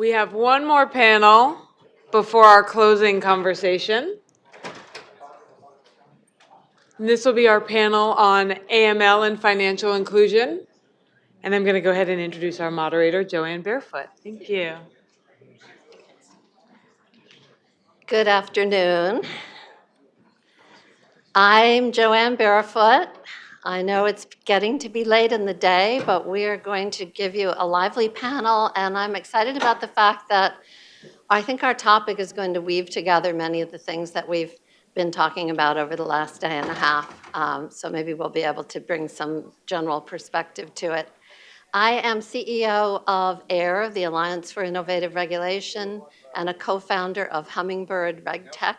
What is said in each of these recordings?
We have one more panel before our closing conversation. And This will be our panel on AML and financial inclusion. And I'm going to go ahead and introduce our moderator, Jo Ann Barefoot. Thank you. Good afternoon. I'm Jo Ann Barefoot. I know it's getting to be late in the day, but we are going to give you a lively panel, and I'm excited about the fact that I think our topic is going to weave together many of the things that we've been talking about over the last day and a half. Um, so maybe we'll be able to bring some general perspective to it. I am CEO of AIR, the Alliance for Innovative Regulation, and a co-founder of Hummingbird RegTech.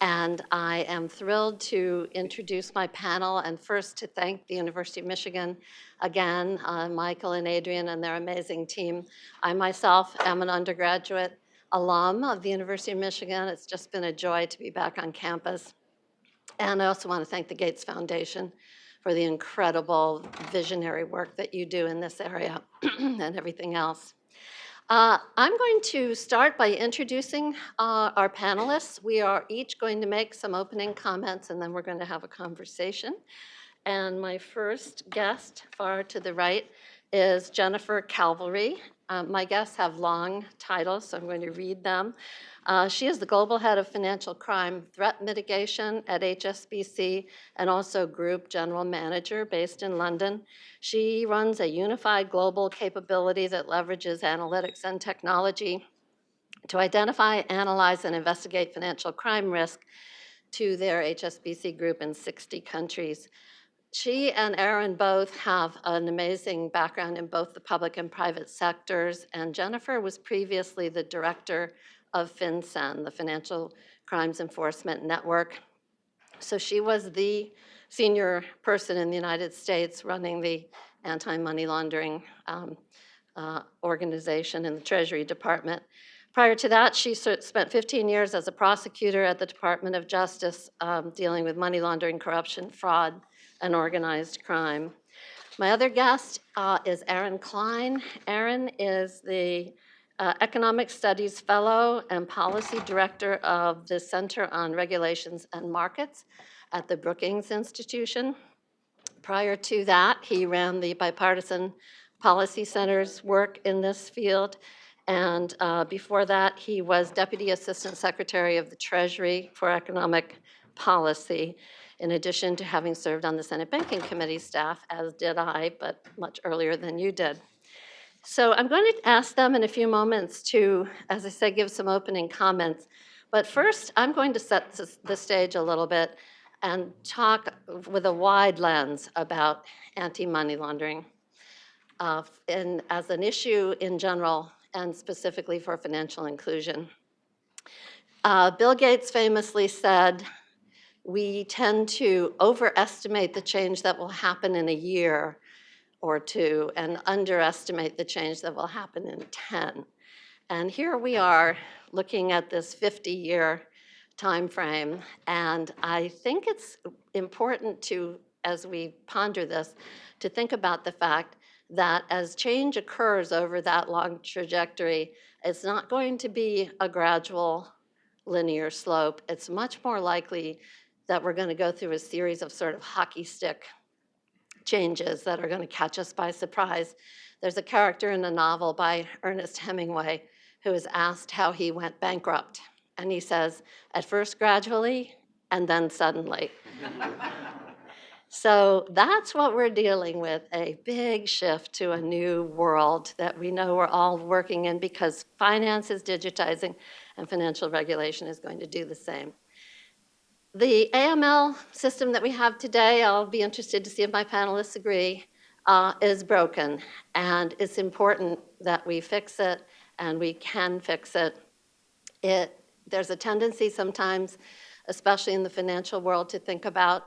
And I am thrilled to introduce my panel and first to thank the University of Michigan again, uh, Michael and Adrian and their amazing team. I myself am an undergraduate alum of the University of Michigan. It's just been a joy to be back on campus. And I also want to thank the Gates Foundation for the incredible visionary work that you do in this area and everything else. Uh, I'm going to start by introducing uh, our panelists. We are each going to make some opening comments and then we're going to have a conversation. And my first guest, far to the right, is Jennifer Calvery. Uh, my guests have long titles, so I'm going to read them. Uh, she is the Global Head of Financial Crime Threat Mitigation at HSBC and also Group General Manager based in London. She runs a unified global capability that leverages analytics and technology to identify, analyze, and investigate financial crime risk to their HSBC group in 60 countries. She and Aaron both have an amazing background in both the public and private sectors, and Jennifer was previously the director of FinCEN, the Financial Crimes Enforcement Network. So she was the senior person in the United States running the anti-money laundering um, uh, organization in the Treasury Department. Prior to that, she spent 15 years as a prosecutor at the Department of Justice um, dealing with money laundering, corruption, fraud, and organized crime. My other guest uh, is Aaron Klein. Aaron is the uh, Economic Studies Fellow and Policy Director of the Center on Regulations and Markets at the Brookings Institution. Prior to that, he ran the Bipartisan Policy Center's work in this field. And uh, before that, he was Deputy Assistant Secretary of the Treasury for Economic Policy, in addition to having served on the Senate Banking Committee staff, as did I, but much earlier than you did. So I'm going to ask them in a few moments to, as I said, give some opening comments. But first, I'm going to set the stage a little bit and talk with a wide lens about anti-money laundering uh, and as an issue in general and specifically for financial inclusion. Uh, Bill Gates famously said, we tend to overestimate the change that will happen in a year or two and underestimate the change that will happen in 10. And here we are looking at this 50-year time frame, and I think it's important to, as we ponder this, to think about the fact that as change occurs over that long trajectory, it's not going to be a gradual linear slope. It's much more likely that we're going to go through a series of sort of hockey stick changes that are going to catch us by surprise. There's a character in a novel by Ernest Hemingway who is asked how he went bankrupt. And he says, at first gradually, and then suddenly. so that's what we're dealing with, a big shift to a new world that we know we're all working in because finance is digitizing and financial regulation is going to do the same. The AML system that we have today, I'll be interested to see if my panelists agree, uh, is broken. And it's important that we fix it and we can fix it. it. There's a tendency sometimes, especially in the financial world, to think about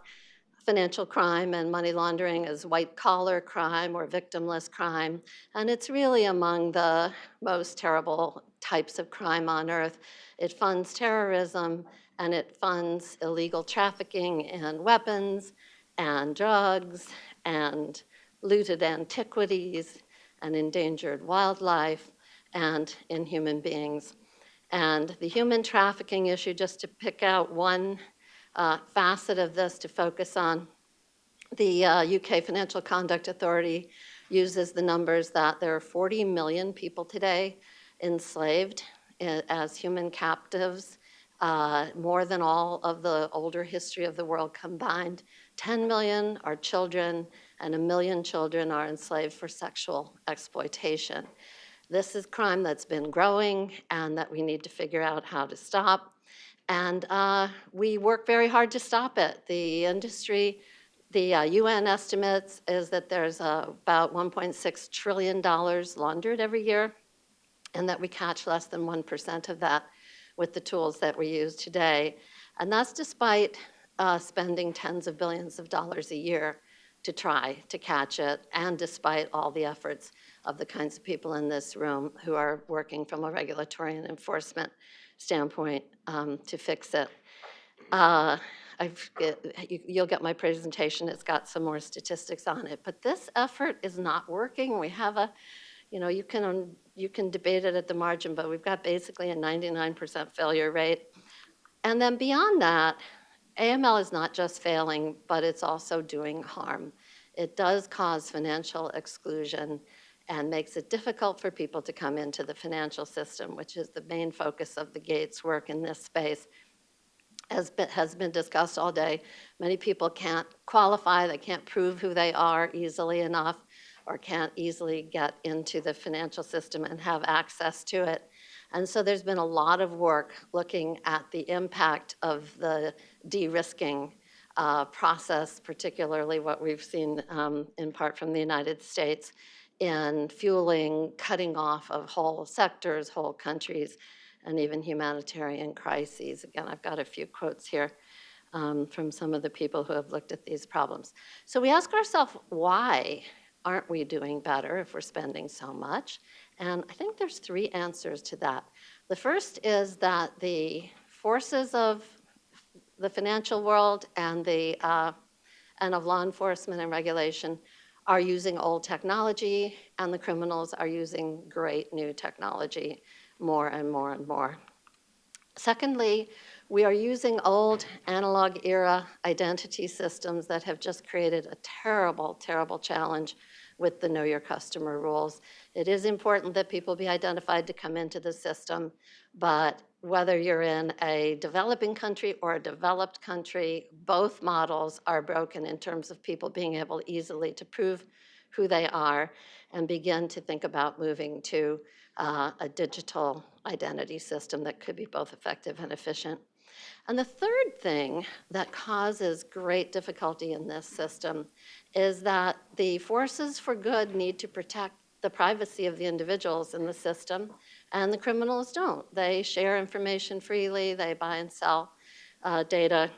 financial crime and money laundering as white collar crime or victimless crime. And it's really among the most terrible types of crime on earth. It funds terrorism, and it funds illegal trafficking in weapons and drugs and looted antiquities and endangered wildlife and in human beings. And the human trafficking issue, just to pick out one uh, facet of this to focus on, the uh, UK Financial Conduct Authority uses the numbers that there are 40 million people today enslaved as human captives, uh, more than all of the older history of the world combined. 10 million are children, and a million children are enslaved for sexual exploitation. This is crime that's been growing and that we need to figure out how to stop. And uh, we work very hard to stop it. The industry, the uh, UN estimates is that there's uh, about $1.6 trillion laundered every year, and that we catch less than 1% of that with the tools that we use today. And that's despite uh, spending tens of billions of dollars a year to try to catch it, and despite all the efforts of the kinds of people in this room who are working from a regulatory and enforcement standpoint um, to fix it. Uh, I've, you- you'll get my presentation, it's got some more statistics on it, but this effort is not working. We have a, you know, you can, um, you can debate it at the margin, but we've got basically a 99% failure rate. And then beyond that, AML is not just failing, but it's also doing harm. It does cause financial exclusion and makes it difficult for people to come into the financial system, which is the main focus of the Gates work in this space. Been, has been discussed all day. Many people can't qualify, they can't prove who they are easily enough, or can't easily get into the financial system and have access to it. And so there's been a lot of work looking at the impact of the de-risking uh, process, particularly what we've seen um, in part from the United States in fueling cutting off of whole sectors, whole countries, and even humanitarian crises. Again, I've got a few quotes here um, from some of the people who have looked at these problems. So we ask ourselves, why aren't we doing better if we're spending so much? And I think there's three answers to that. The first is that the forces of the financial world and the uh, and of law enforcement and regulation are using old technology, and the criminals are using great new technology more and more and more. Secondly, we are using old analog era identity systems that have just created a terrible, terrible challenge with the know your customer rules. It is important that people be identified to come into the system, but whether you're in a developing country or a developed country, both models are broken in terms of people being able easily to prove who they are and begin to think about moving to uh, a digital identity system that could be both effective and efficient. And the third thing that causes great difficulty in this system is that the forces for good need to protect the privacy of the individuals in the system, and the criminals don't. They share information freely, they buy and sell uh, data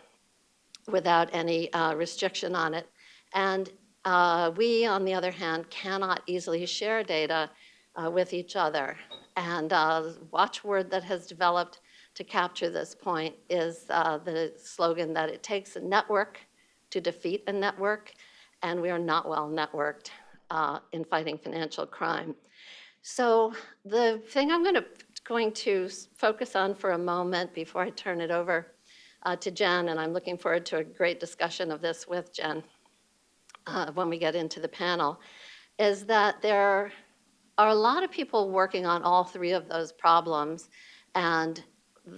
without any uh, restriction on it. And uh, we, on the other hand, cannot easily share data uh, with each other. And uh, watchword that has developed to capture this point is uh, the slogan that it takes a network to defeat a network, and we are not well networked in fighting financial crime. So the thing I'm going to, going to focus on for a moment before I turn it over uh, to Jen, and I'm looking forward to a great discussion of this with Jen uh, when we get into the panel, is that there are a lot of people working on all three of those problems. And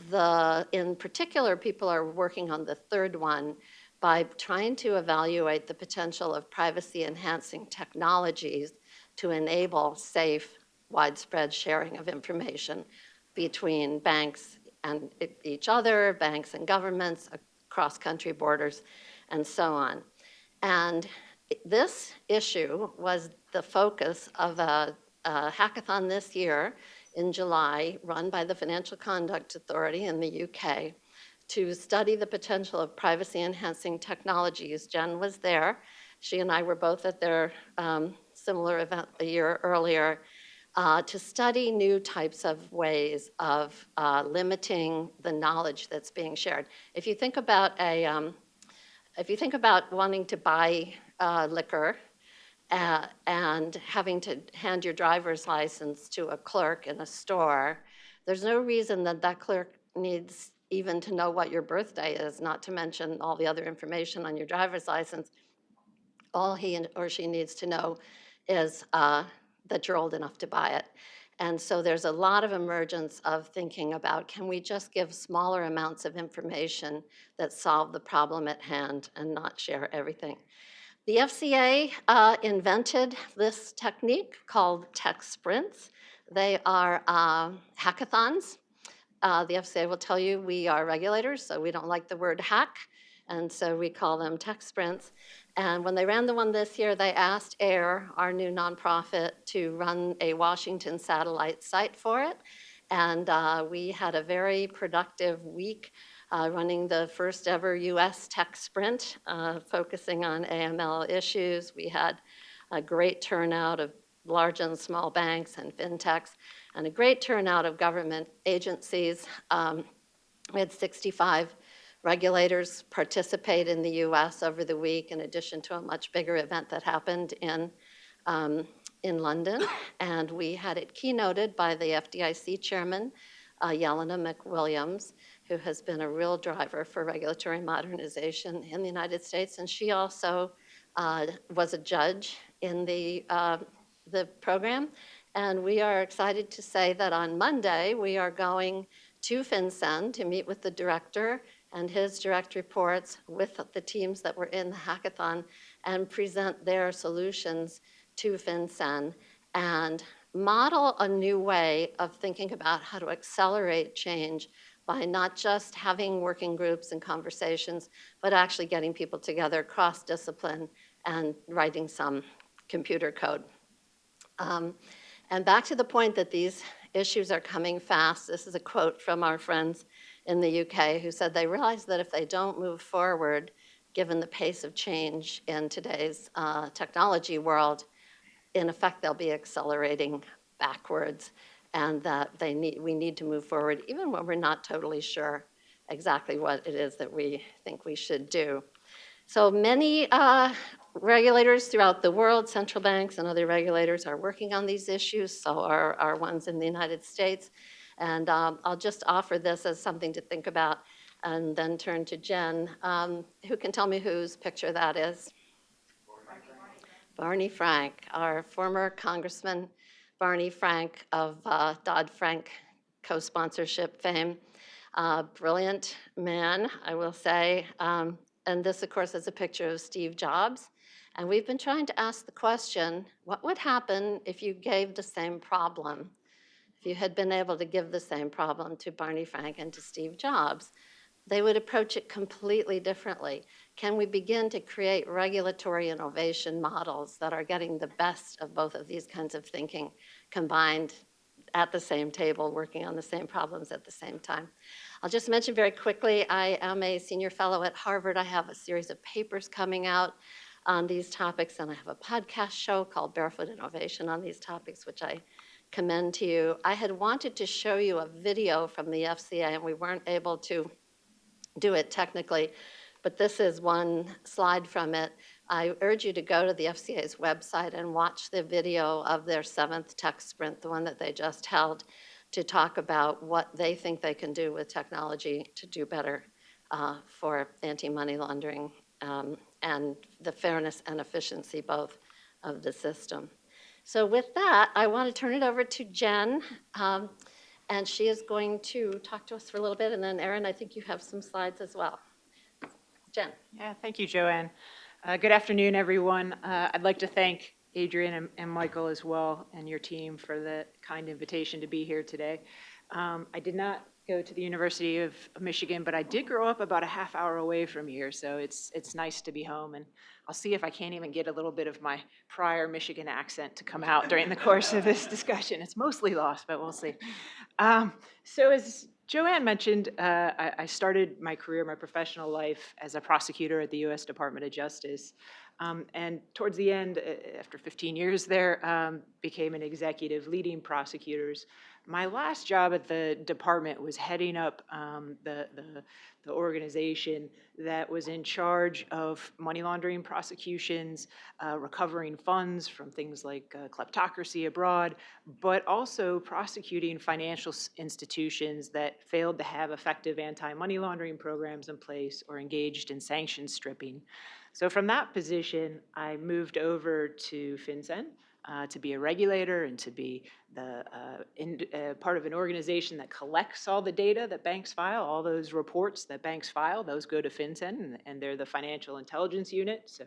the, in particular, people are working on the third one by trying to evaluate the potential of privacy enhancing technologies to enable safe, widespread sharing of information between banks and each other, banks and governments, across country borders, and so on. And this issue was the focus of a, a hackathon this year in July, run by the Financial Conduct Authority in the UK, to study the potential of privacy enhancing technologies. Jen was there. She and I were both at their um, similar event a year earlier uh, to study new types of ways of uh, limiting the knowledge that's being shared. If you think about a, um, if you think about wanting to buy uh, liquor uh, and having to hand your driver's license to a clerk in a store, there's no reason that that clerk needs even to know what your birthday is, not to mention all the other information on your driver's license. All he or she needs to know is uh, that you're old enough to buy it. And so there's a lot of emergence of thinking about, can we just give smaller amounts of information that solve the problem at hand and not share everything? The FCA uh, invented this technique called tech sprints. They are uh, hackathons. Uh, the FCA will tell you we are regulators, so we don't like the word hack, and so we call them tech sprints. And when they ran the one this year, they asked AIR, our new nonprofit, to run a Washington satellite site for it. And uh, we had a very productive week uh, running the first ever US tech sprint, uh, focusing on AML issues. We had a great turnout of large and small banks and fintechs, and a great turnout of government agencies. Um, we had 65 regulators participate in the US over the week, in addition to a much bigger event that happened in, um, in London. And we had it keynoted by the FDIC chairman, uh, Jelena McWilliams, who has been a real driver for regulatory modernization in the United States. And she also uh, was a judge in the, uh, the program. And we are excited to say that on Monday, we are going to FinCEN to meet with the director and his direct reports with the teams that were in the hackathon and present their solutions to FinCEN and model a new way of thinking about how to accelerate change by not just having working groups and conversations, but actually getting people together cross-discipline and writing some computer code. Um, and back to the point that these issues are coming fast, this is a quote from our friends in the UK who said they realize that if they don't move forward, given the pace of change in today's uh, technology world, in effect, they'll be accelerating backwards and that they need, we need to move forward even when we're not totally sure exactly what it is that we think we should do. So many uh, regulators throughout the world, central banks and other regulators are working on these issues, so are, are ones in the United States. And um, I'll just offer this as something to think about and then turn to Jen. Um, who can tell me whose picture that is? Barney Frank, our former Congressman Barney Frank of uh, Dodd-Frank co-sponsorship fame. Uh, brilliant man, I will say. Um, and this, of course, is a picture of Steve Jobs. And we've been trying to ask the question, what would happen if you gave the same problem if you had been able to give the same problem to Barney Frank and to Steve Jobs, they would approach it completely differently. Can we begin to create regulatory innovation models that are getting the best of both of these kinds of thinking combined at the same table, working on the same problems at the same time? I'll just mention very quickly, I am a senior fellow at Harvard. I have a series of papers coming out on these topics, and I have a podcast show called Barefoot Innovation on these topics, which I commend to you. I had wanted to show you a video from the FCA, and we weren't able to do it technically, but this is one slide from it. I urge you to go to the FCA's website and watch the video of their seventh tech sprint, the one that they just held, to talk about what they think they can do with technology to do better uh, for anti-money laundering um, and the fairness and efficiency both of the system. So with that, I want to turn it over to Jen, um, and she is going to talk to us for a little bit, and then Aaron, I think you have some slides as well. Jen. Yeah, thank you, Jo Ann. Uh, Good afternoon, everyone. Uh, I'd like to thank Adrian and- and Michael as well, and your team for the kind invitation to be here today. Um, I did not go to the University of Michigan, but I did grow up about a half hour away from here, so it's, it's nice to be home. And I'll see if I can't even get a little bit of my prior Michigan accent to come out during the course of this discussion. It's mostly lost, but we'll see. Um, So as Jo Ann mentioned, uh, I I started my career, my professional life as a prosecutor at the U.S. Department of Justice. Um, And towards the end, uh, after 15 years there, um, became an executive leading prosecutors my last job at the department was heading up um, the, the, the organization that was in charge of money laundering prosecutions, uh, recovering funds from things like uh, kleptocracy abroad, but also prosecuting financial institutions that failed to have effective anti-money laundering programs in place or engaged in sanction stripping. So from that position, I moved over to FinCEN uh, to be a regulator and to be the uh, in, uh, part of an organization that collects all the data that banks file, all those reports that banks file, those go to FinCEN, and, and they're the financial intelligence unit. So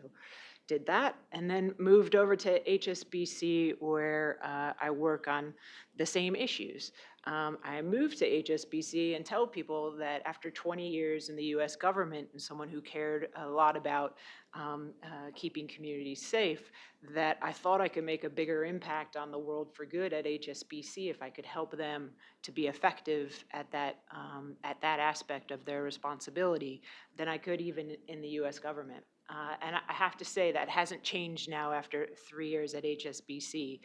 did that, and then moved over to HSBC where uh, I work on the same issues. Um, I moved to HSBC and tell people that after 20 years in the US government and someone who cared a lot about um, uh, keeping communities safe, that I thought I could make a bigger impact on the world for good at HSBC if I could help them to be effective at that, um, at that aspect of their responsibility than I could even in the US government. Uh, and I have to say, that hasn't changed now after three years at HSBC.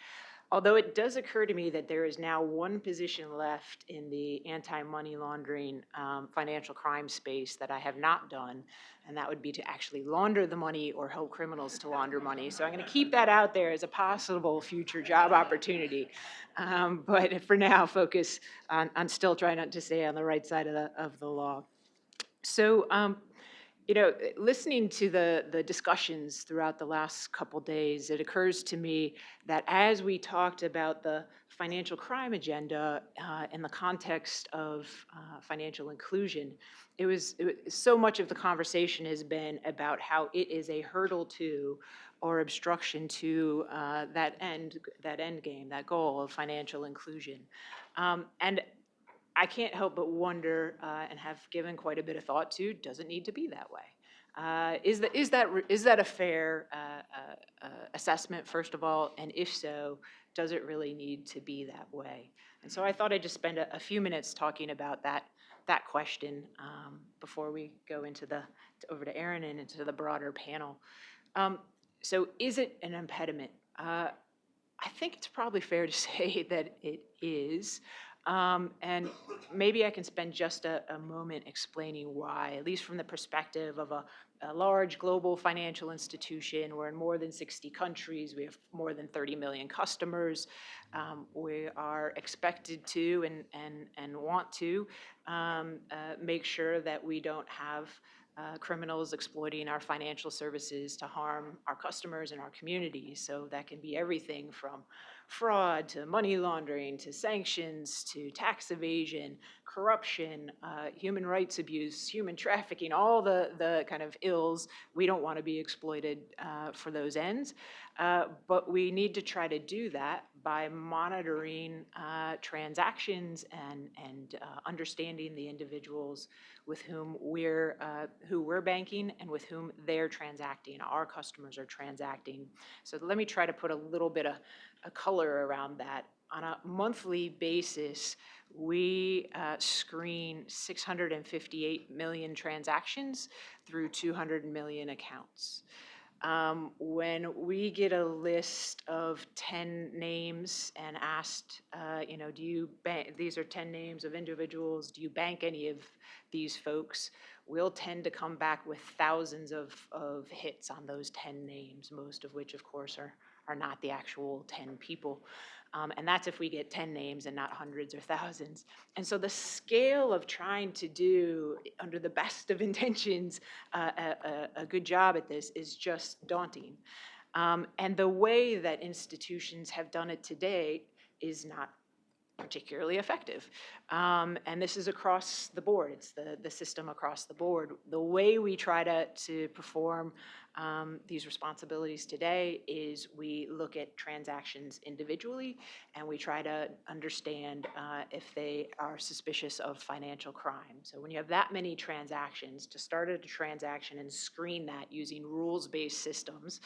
Although it does occur to me that there is now one position left in the anti-money laundering, um, financial crime space that I have not done, and that would be to actually launder the money or help criminals to launder money. So I'm going to keep that out there as a possible future job opportunity. Um, But for now, focus on, on still trying not to stay on the right side of the, of the law. So, um, you know, listening to the, the discussions throughout the last couple days, it occurs to me that as we talked about the financial crime agenda uh, in the context of uh, financial inclusion, it was, it was so much of the conversation has been about how it is a hurdle to or obstruction to uh, that end that end game, that goal of financial inclusion. Um, and I can't help but wonder uh, and have given quite a bit of thought to, does it need to be that way? Uh, Is that, is that, is that a fair uh, uh, uh, assessment, first of all? And if so, does it really need to be that way? And so I thought I'd just spend a, a few minutes talking about that, that question um, before we go into the, over to Aaron and into the broader panel. Um, So is it an impediment? Uh, I think it's probably fair to say that it is. Um, and maybe I can spend just a, a moment explaining why, at least from the perspective of a, a large global financial institution. We're in more than 60 countries. We have more than 30 million customers. Um, we are expected to and, and, and want to um, uh, make sure that we don't have uh, criminals exploiting our financial services to harm our customers and our communities. So that can be everything from fraud to money laundering to sanctions to tax evasion, corruption, uh, human rights abuse, human trafficking, all the, the kind of ills. We don't want to be exploited uh, for those ends. Uh, but we need to try to do that by monitoring uh, transactions and, and uh, understanding the individuals with whom we're, uh, who we're banking and with whom they're transacting, our customers are transacting. So let me try to put a little bit of a color around that. On a monthly basis, we uh, screen 658 million transactions through 200 million accounts. Um, When we get a list of 10 names and asked, uh, you know, do you bank, these are 10 names of individuals, do you bank any of these folks? We'll tend to come back with thousands of, of hits on those 10 names, most of which, of course, are, are not the actual 10 people. Um, and that's if we get 10 names and not hundreds or thousands. And so the scale of trying to do, under the best of intentions, uh, a, a, good job at this is just daunting. Um, and the way that institutions have done it to date is not particularly effective. Um, and this is across the board. It's the, the system across the board. The way we try to, to perform um, these responsibilities today is we look at transactions individually and we try to understand uh, if they are suspicious of financial crime. So when you have that many transactions, to start at a transaction and screen that using rules-based systems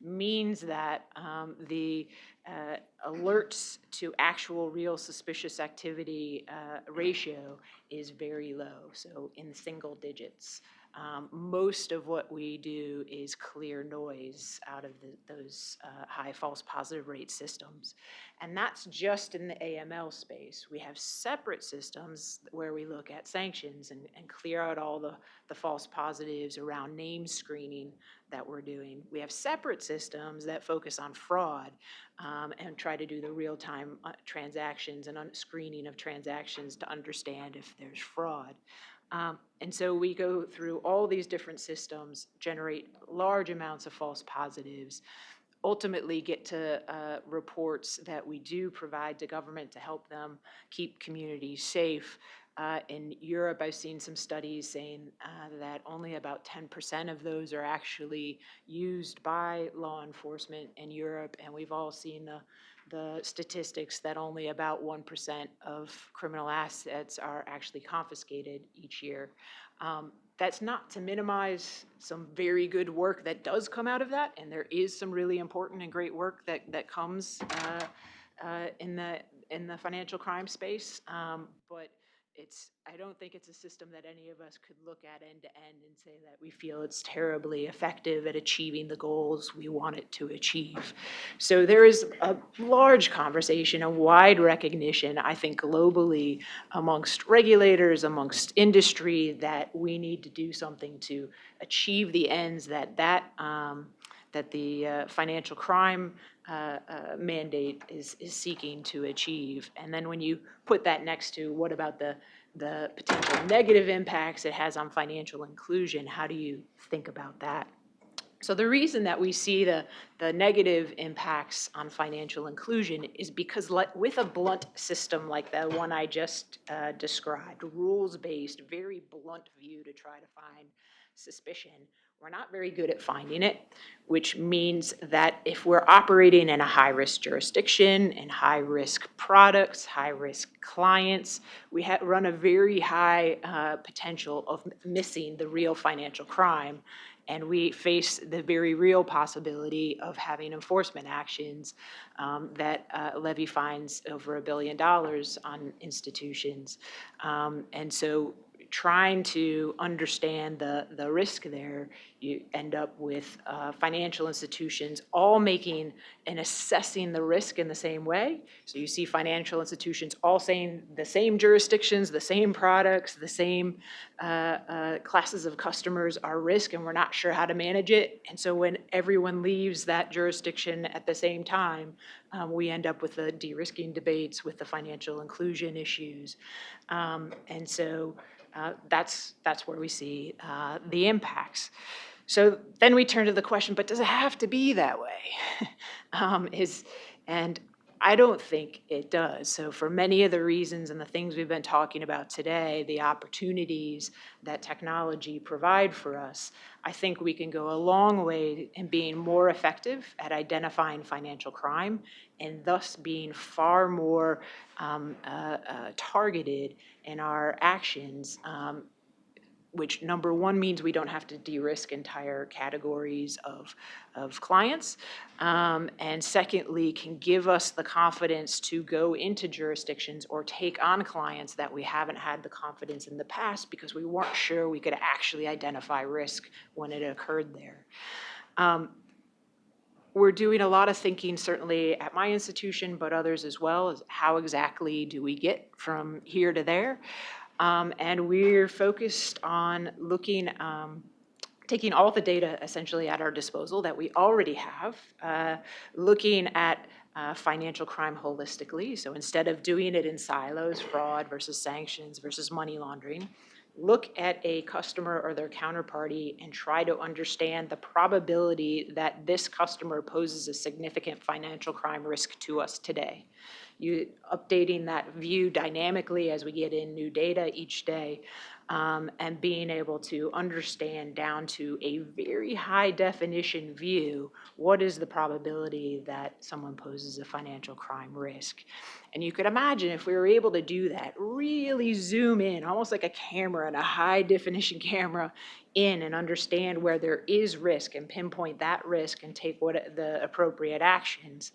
means that um, the uh, alerts to actual real suspicious activity uh, ratio is very low, so in single digits. Um, Most of what we do is clear noise out of the- those uh, high false positive rate systems. And that's just in the AML space. We have separate systems where we look at sanctions and, and clear out all the, the false positives around name screening that we're doing. We have separate systems that focus on fraud um, and try to do the real-time uh, transactions and screening of transactions to understand if there's fraud. Um, And so we go through all these different systems, generate large amounts of false positives, ultimately get to uh, reports that we do provide to government to help them keep communities safe. Uh, In Europe, I've seen some studies saying uh, that only about 10% of those are actually used by law enforcement in Europe, and we've all seen the, the statistics that only about 1% of criminal assets are actually confiscated each year. Um, That's not to minimize some very good work that does come out of that, and there is some really important and great work that, that comes uh, uh, in the, in the financial crime space. Um, But it's, I don't think it's a system that any of us could look at end to end and say that we feel it's terribly effective at achieving the goals we want it to achieve. So there is a large conversation, a wide recognition, I think globally, amongst regulators, amongst industry, that we need to do something to achieve the ends that that, um, that the uh, financial crime uh, uh, mandate is, is seeking to achieve. And then when you put that next to what about the, the potential negative impacts it has on financial inclusion, how do you think about that? So the reason that we see the, the negative impacts on financial inclusion is because with a blunt system like the one I just uh, described, rules-based, very blunt view to try to find suspicion, we're not very good at finding it, which means that if we're operating in a high-risk jurisdiction and high-risk products, high-risk clients, we run a very high uh, potential of missing the real financial crime. And we face the very real possibility of having enforcement actions um, that uh, levy fines over a billion dollars on institutions. Um, And so trying to understand the, the risk there, you end up with uh, financial institutions all making and assessing the risk in the same way. So you see financial institutions all saying the same jurisdictions, the same products, the same uh, uh, classes of customers are risk, and we're not sure how to manage it. And so when everyone leaves that jurisdiction at the same time, um, we end up with the de-risking debates, with the financial inclusion issues. Um, And so uh, that's, that's where we see uh, the impacts. So then we turn to the question, but does it have to be that way? Um, Is, and I don't think it does. So for many of the reasons and the things we've been talking about today, the opportunities that technology provide for us, I think we can go a long way in being more effective at identifying financial crime and thus being far more um, uh, uh, targeted in our actions um, which number one means we don't have to de-risk entire categories of, of clients. Um, and secondly, can give us the confidence to go into jurisdictions or take on clients that we haven't had the confidence in the past because we weren't sure we could actually identify risk when it occurred there. Um, we're doing a lot of thinking, certainly at my institution, but others as well, is how exactly do we get from here to there? Um, and we're focused on looking, um, taking all the data essentially at our disposal that we already have, uh, looking at uh, financial crime holistically. So instead of doing it in silos, fraud versus sanctions versus money laundering, look at a customer or their counterparty and try to understand the probability that this customer poses a significant financial crime risk to us today. You, updating that view dynamically as we get in new data each day, um, and being able to understand down to a very high definition view, what is the probability that someone poses a financial crime risk? And you could imagine if we were able to do that, really zoom in, almost like a camera and a high definition camera in and understand where there is risk and pinpoint that risk and take what the appropriate actions,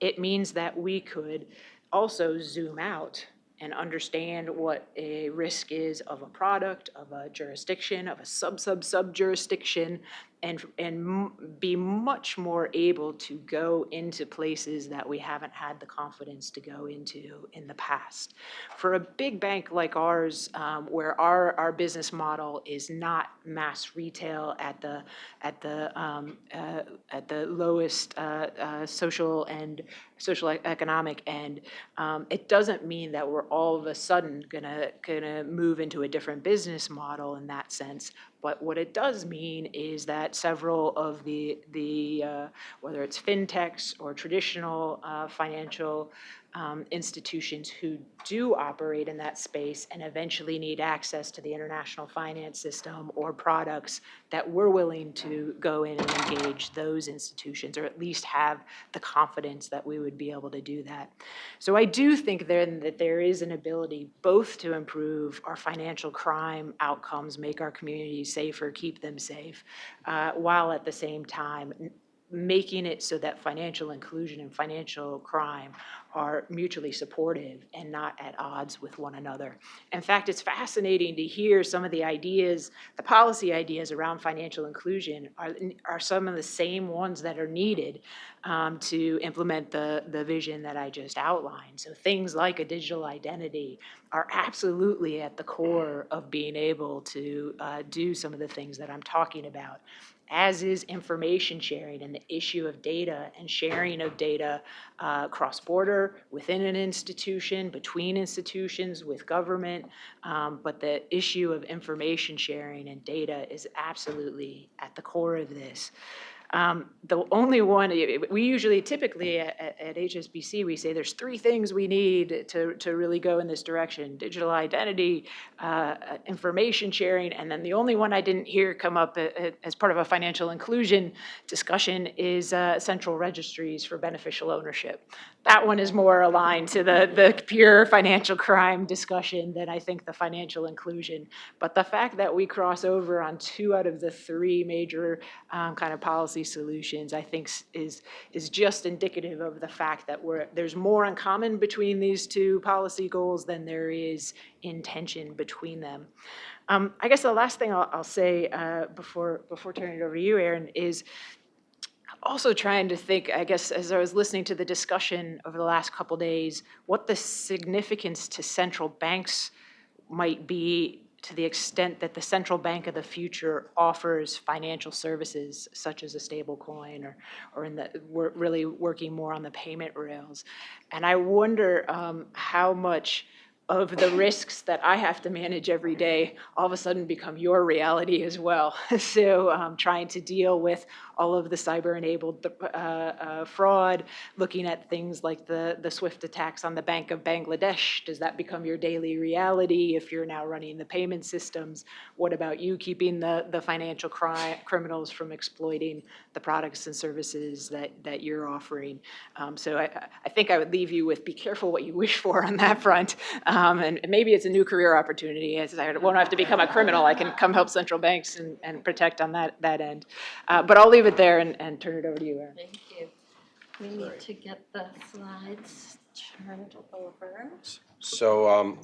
it means that we could also zoom out and understand what a risk is of a product, of a jurisdiction, of a sub-sub-sub jurisdiction, and, and be much more able to go into places that we haven't had the confidence to go into in the past. For a big bank like ours, um, where our, our business model is not mass retail at the, at the, um, uh, at the lowest, uh, uh, social and social economic end, um, it doesn't mean that we're all of a sudden gonna, gonna move into a different business model in that sense. But what it does mean is that several of the, the, uh, whether it's fintechs or traditional uh, financial um, institutions who do operate in that space and eventually need access to the international finance system or products, that we're willing to go in and engage those institutions, or at least have the confidence that we would be able to do that. So I do think then that there is an ability both to improve our financial crime outcomes, make our communities safer, keep them safe, uh, while at the same time making it so that financial inclusion and financial crime are mutually supportive and not at odds with one another. In fact, it's fascinating to hear some of the ideas, the policy ideas around financial inclusion are, are some of the same ones that are needed um, to implement the, the vision that I just outlined. So things like a digital identity are absolutely at the core of being able to uh, do some of the things that I'm talking about as is information sharing and the issue of data and sharing of data uh, cross-border, within an institution, between institutions, with government. Um, But the issue of information sharing and data is absolutely at the core of this. Um, The only one, we usually typically at, at- HSBC, we say there's three things we need to, to really go in this direction. Digital identity, uh, uh, information sharing, and then the only one I didn't hear come up a- a- as part of a financial inclusion discussion is uh, central registries for beneficial ownership. That one is more aligned to the, the pure financial crime discussion than I think the financial inclusion. But the fact that we cross over on two out of the three major um, kind of policy solutions, I think is, is just indicative of the fact that we're, there's more in common between these two policy goals than there is in tension between them. Um, I guess the last thing I'll, I'll say uh, before, before turning it over to you, Aaron, is also trying to think, I guess, as I was listening to the discussion over the last couple days, what the significance to central banks might be to the extent that the central bank of the future offers financial services such as a stable coin or, or in the, we're really working more on the payment rails. And I wonder um, how much of the risks that I have to manage every day all of a sudden become your reality as well. So um, trying to deal with all of the cyber-enabled uh, uh, fraud, looking at things like the, the SWIFT attacks on the Bank of Bangladesh. Does that become your daily reality if you're now running the payment systems? What about you keeping the, the financial cri- criminals from exploiting the products and services that, that you're offering? Um, So I, I think I would leave you with, be careful what you wish for on that front. Um, And maybe it's a new career opportunity, as I won't have to become a criminal, I can come help central banks and, and protect on that, that end. Uh, But I'll leave it there and, and turn it over to you, Aaron. Thank you. We need to get the slides turned over. So, um,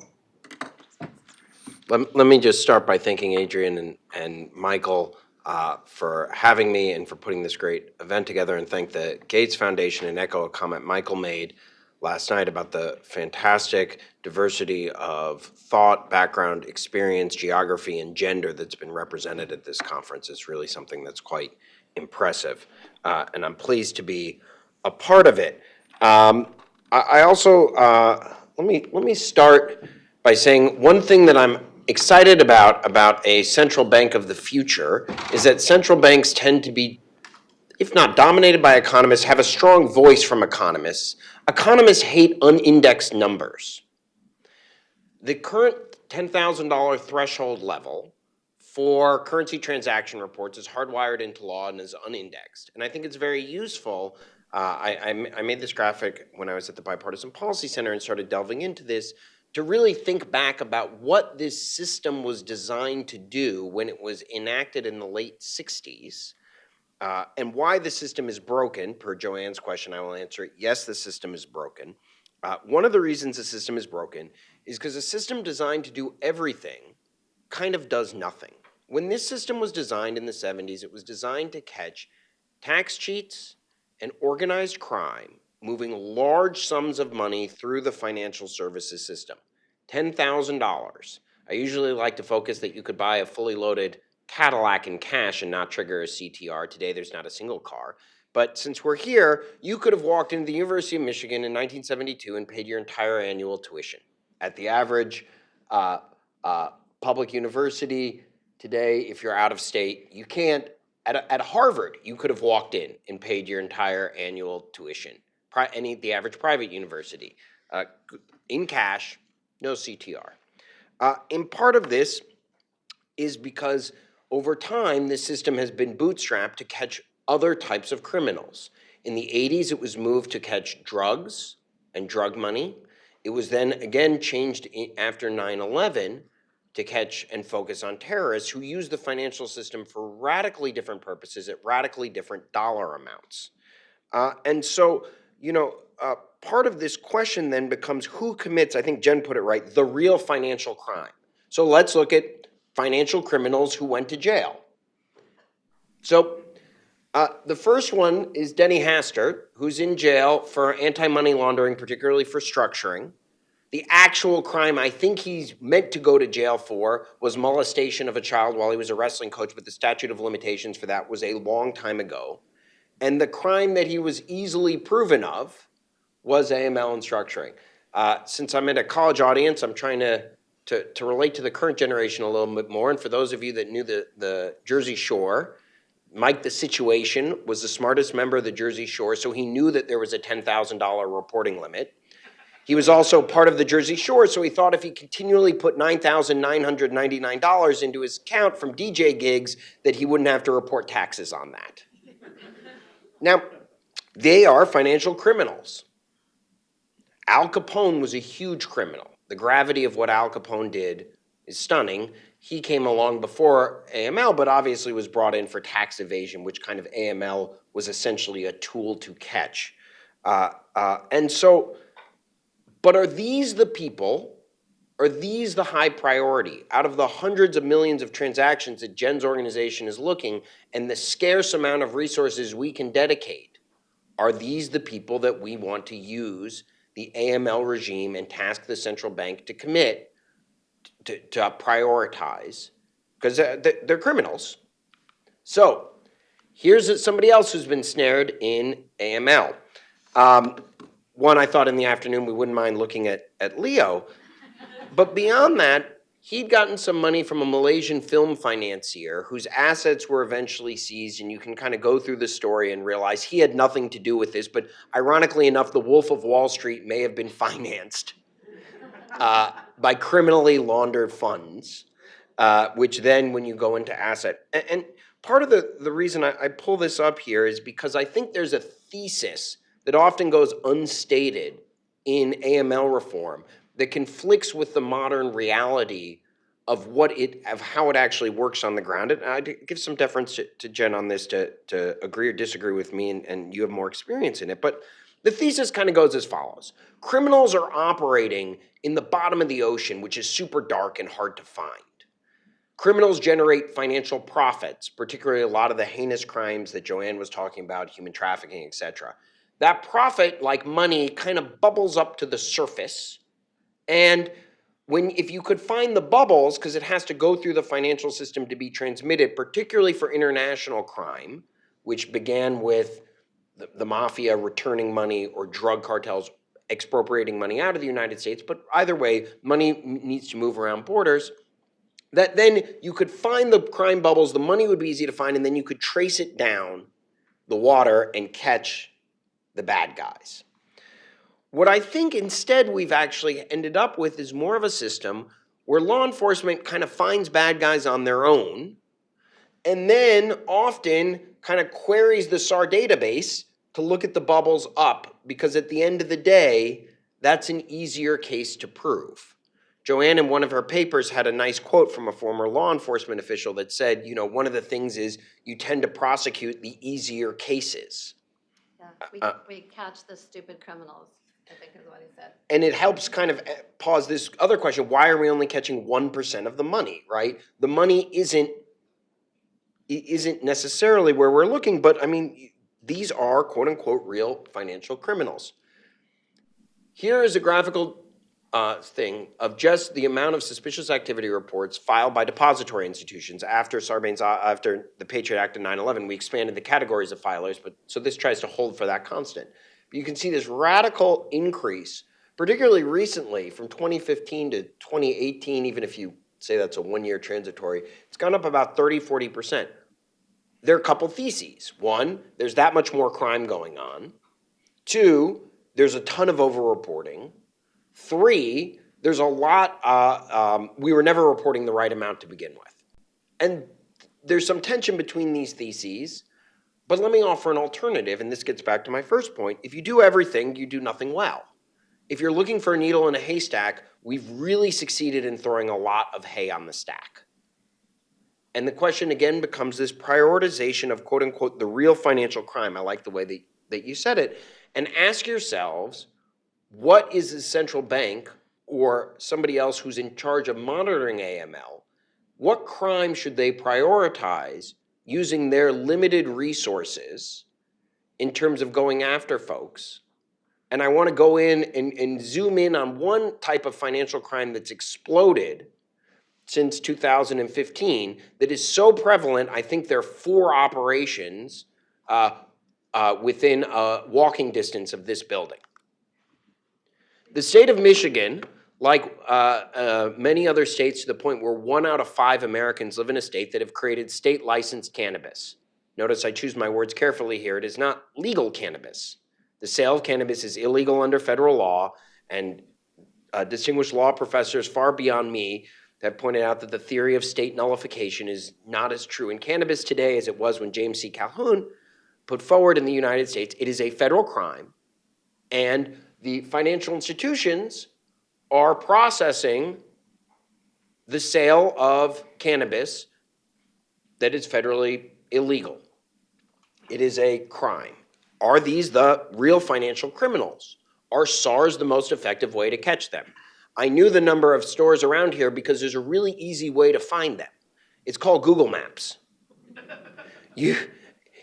let, let me just start by thanking Adrian and, and Michael, uh, for having me and for putting this great event together, and thank the Gates Foundation and echo a comment Michael made last night about the fantastic diversity of thought, background, experience, geography, and gender that's been represented at this conference. It's really something that's quite impressive, uh, and I'm pleased to be a part of it. Um, I, I also, uh, let me, let me start by saying one thing that I'm excited about, about a central bank of the future, is that central banks tend to be if not dominated by economists, have a strong voice from economists. Economists hate unindexed numbers. The current $10,000 threshold level for currency transaction reports is hardwired into law and is unindexed. And I think it's very useful. Uh, I, I I made this graphic when I was at the Bipartisan Policy Center and started delving into this to really think back about what this system was designed to do when it was enacted in the late 60s uh, and why the system is broken, per Jo Ann's question, I will answer it. Yes, the system is broken. Uh, one of the reasons the system is broken is because a system designed to do everything kind of does nothing. When this system was designed in the 70s, it was designed to catch tax cheats and organized crime moving large sums of money through the financial services system. $10,000. I usually like to focus that you could buy a fully loaded Cadillac in cash and not trigger a CTR. Today, there's not a single car. But since we're here, you could have walked into the University of Michigan in 1972 and paid your entire annual tuition. At the average uh, uh, public university today, if you're out of state, you can't. At, at Harvard, you could have walked in and paid your entire annual tuition. Pri- any the average private university, uh, in cash, no CTR. Uh, and part of this is because over time, this system has been bootstrapped to catch other types of criminals. In the 80s, it was moved to catch drugs and drug money. It was then again changed after 9 11 to catch and focus on terrorists who use the financial system for radically different purposes at radically different dollar amounts. Uh, and so, you know, uh, part of this question then becomes who commits, I think Jen put it right, the real financial crime. So let's look at financial criminals who went to jail. So uh, the first one is Denny Hastert, who's in jail for anti-money laundering, particularly for structuring. The actual crime I think he's meant to go to jail for was molestation of a child while he was a wrestling coach, but the statute of limitations for that was a long time ago. And the crime that he was easily proven of was AML and structuring. Uh, since I'm in a college audience, I'm trying to, to, to relate to the current generation a little bit more. And for those of you that knew the, the Jersey Shore, Mike the Situation was the smartest member of the Jersey Shore, so he knew that there was a $10,000 reporting limit. He was also part of the Jersey Shore, so he thought if he continually put $9,999 into his account from DJ gigs, that he wouldn't have to report taxes on that. Now, they are financial criminals. Al Capone was a huge criminal. The gravity of what Al Capone did is stunning. He came along before AML, but obviously was brought in for tax evasion, which kind of AML was essentially a tool to catch. Uh, uh, and so, but are these the people? Are these the high priority? Out of the hundreds of millions of transactions that Jen's organization is looking and the scarce amount of resources we can dedicate, are these the people that we want to use the AML regime and task the central bank to commit to, to prioritize? Because they're, they're criminals. So here's somebody else who's been snared in AML. Um, one, I thought in the afternoon we wouldn't mind looking at, at Leo. But beyond that, he'd gotten some money from a Malaysian film financier whose assets were eventually seized, and you can kind of go through the story and realize he had nothing to do with this. But ironically enough, the Wolf of Wall Street may have been financed uh, by criminally laundered funds, uh, which then, when you go into asset, and, and part of the, the reason I, I pull this up here is because I think there's a thesis that often goes unstated in AML reform that conflicts with the modern reality of what it of how it actually works on the ground. And I give some deference to, to Jen on this to, to agree or disagree with me, and, and you have more experience in it. But the thesis kind of goes as follows criminals are operating in the bottom of the ocean, which is super dark and hard to find. Criminals generate financial profits, particularly a lot of the heinous crimes that Jo Ann was talking about, human trafficking, et cetera. That profit, like money, kind of bubbles up to the surface. And when if you could find the bubbles, because it has to go through the financial system to be transmitted, particularly for international crime, which began with the, the mafia returning money or drug cartels expropriating money out of the United States, but either way, money needs to move around borders. That then you could find the crime bubbles, the money would be easy to find, and then you could trace it down the water and catch the bad guys. What I think instead we've actually ended up with is more of a system where law enforcement kind of finds bad guys on their own and then often kind of queries the SAR database to look at the bubbles up because at the end of the day, that's an easier case to prove. Jo Ann, in one of her papers, had a nice quote from a former law enforcement official that said, you know, one of the things is you tend to prosecute the easier cases. We, Uh, we catch the stupid criminals. I think is what he said. And it helps kind of eh, pause this other question, why are we only catching one percent of the money, right? The money isn't i- isn't necessarily where we're looking, but I mean, these are quote unquote real financial criminals. Here is a graphical uh, thing of just the amount of suspicious activity reports filed by depository institutions after Sarbanes, uh, after the Patriot Act of 9/11. We expanded the categories of filers, but so this tries to hold for that constant. But you can see this radical increase, particularly recently from 2015 to 2018, even if you say that's a one-year transitory, it's gone up about 30, 40%. There are a couple theses. One, there's that much more crime going on. Two, there's a ton of overreporting. Three, there's a lot, uh, um, we were never reporting the right amount to begin with. And there's some tension between these theses, but let me offer an alternative, and this gets back to my first point. If you do everything, you do nothing well. If you're looking for a needle in a haystack, we've really succeeded in throwing a lot of hay on the stack. And the question again becomes this prioritization of quote unquote the real financial crime. I like the way that, that you said it. And ask yourselves, what is the central bank or somebody else who's in charge of monitoring AML, what crime should they prioritize using their limited resources in terms of going after folks? And I want to go in and, and zoom in on one type of financial crime that's exploded since 2015 that is so prevalent, I think there are four operations uh, uh, within a walking distance of this building. The state of Michigan, like uh, uh, many other states to the point where one out of five Americans live in a state that have created state licensed cannabis. Notice I choose my words carefully here. It is not legal cannabis. The sale of cannabis is illegal under federal law, and uh, distinguished law professors far beyond me have pointed out that the theory of state nullification is not as true in cannabis today as it was when James C. Calhoun put forward in the United States. It is a federal crime, and the financial institutions are processing the sale of cannabis that is federally illegal. It is a crime. Are these the real financial criminals? Are SARS the most effective way to catch them? I knew the number of stores around here because there's a really easy way to find them. It's called Google Maps. You,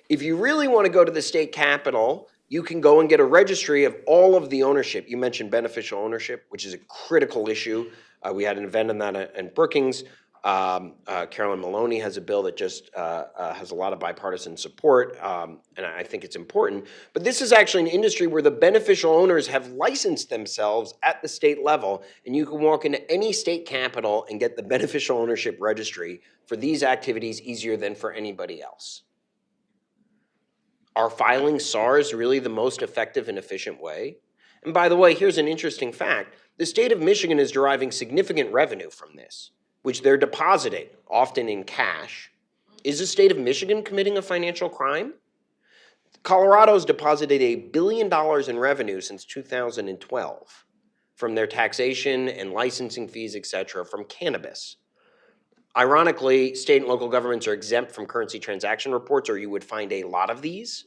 if you really want to go to the state capitol, you can go and get a registry of all of the ownership. You mentioned beneficial ownership, which is a critical issue. Uh, we had an event on that in Brookings. Um, uh, Carolyn Maloney has a bill that just uh, uh, has a lot of bipartisan support, um, and I think it's important. But this is actually an industry where the beneficial owners have licensed themselves at the state level, and you can walk into any state capital and get the beneficial ownership registry for these activities easier than for anybody else. Are filing SARS really the most effective and efficient way? And by the way, here's an interesting fact. The state of Michigan is deriving significant revenue from this, which they're depositing, often in cash. Is the state of Michigan committing a financial crime? Colorado's deposited a billion dollars in revenue since 2012 from their taxation and licensing fees, et cetera, from cannabis. Ironically, state and local governments are exempt from currency transaction reports, or you would find a lot of these.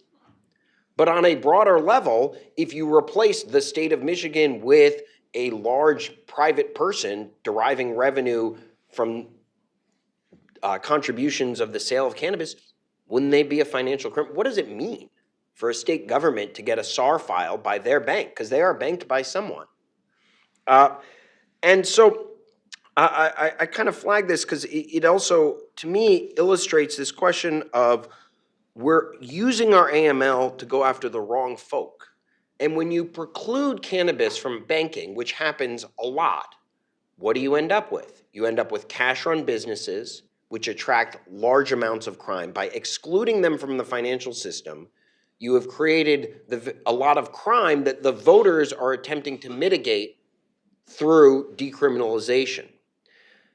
But on a broader level, if you replace the state of Michigan with a large private person deriving revenue from uh, contributions of the sale of cannabis, wouldn't they be a financial crime? What does it mean for a state government to get a SAR file by their bank? Because they are banked by someone. Uh, and so I, I, I kind of flag this because it, it also, to me, illustrates this question of we're using our AML to go after the wrong folk. And when you preclude cannabis from banking, which happens a lot, what do you end up with? You end up with cash run businesses, which attract large amounts of crime. By excluding them from the financial system, you have created the, a lot of crime that the voters are attempting to mitigate through decriminalization.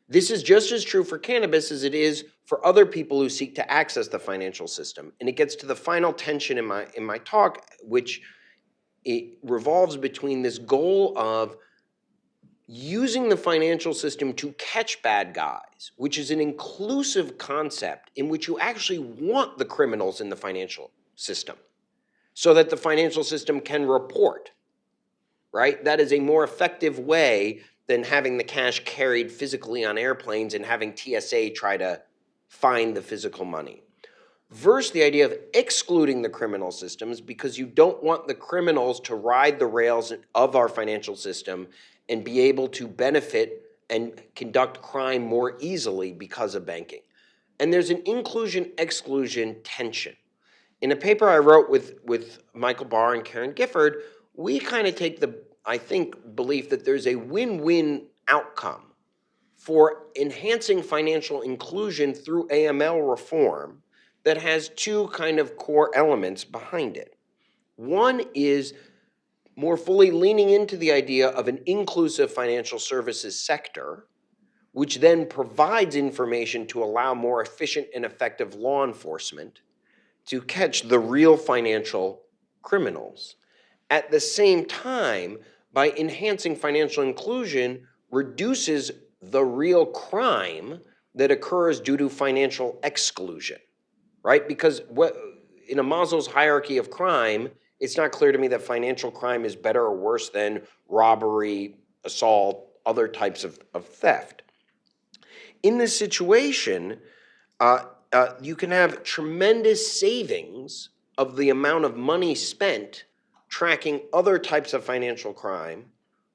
This is just as true for cannabis as it is for other people who seek to access the financial system. And it gets to the final tension in my, in my talk, which it revolves between this goal of using the financial system to catch bad guys, which is an inclusive concept in which you actually want the criminals in the financial system so that the financial system can report. right? That is a more effective way than having the cash carried physically on airplanes and having TSA try to find the physical money. Versus the idea of excluding the criminal systems because you don't want the criminals to ride the rails of our financial system and be able to benefit and conduct crime more easily because of banking. And there's an inclusion exclusion tension. In a paper I wrote with, with Michael Barr and Karen Gifford, we kind of take the, I think, belief that there's a win-win outcome for enhancing financial inclusion through AML reform that has two kind of core elements behind it. One is more fully leaning into the idea of an inclusive financial services sector, which then provides information to allow more efficient and effective law enforcement to catch the real financial criminals. At the same time, by enhancing financial inclusion, reduces the real crime that occurs due to financial exclusion, right? Because what, in a Maslow's hierarchy of crime, it's not clear to me that financial crime is better or worse than robbery, assault, other types of, of theft. In this situation, uh, uh, you can have tremendous savings of the amount of money spent tracking other types of financial crime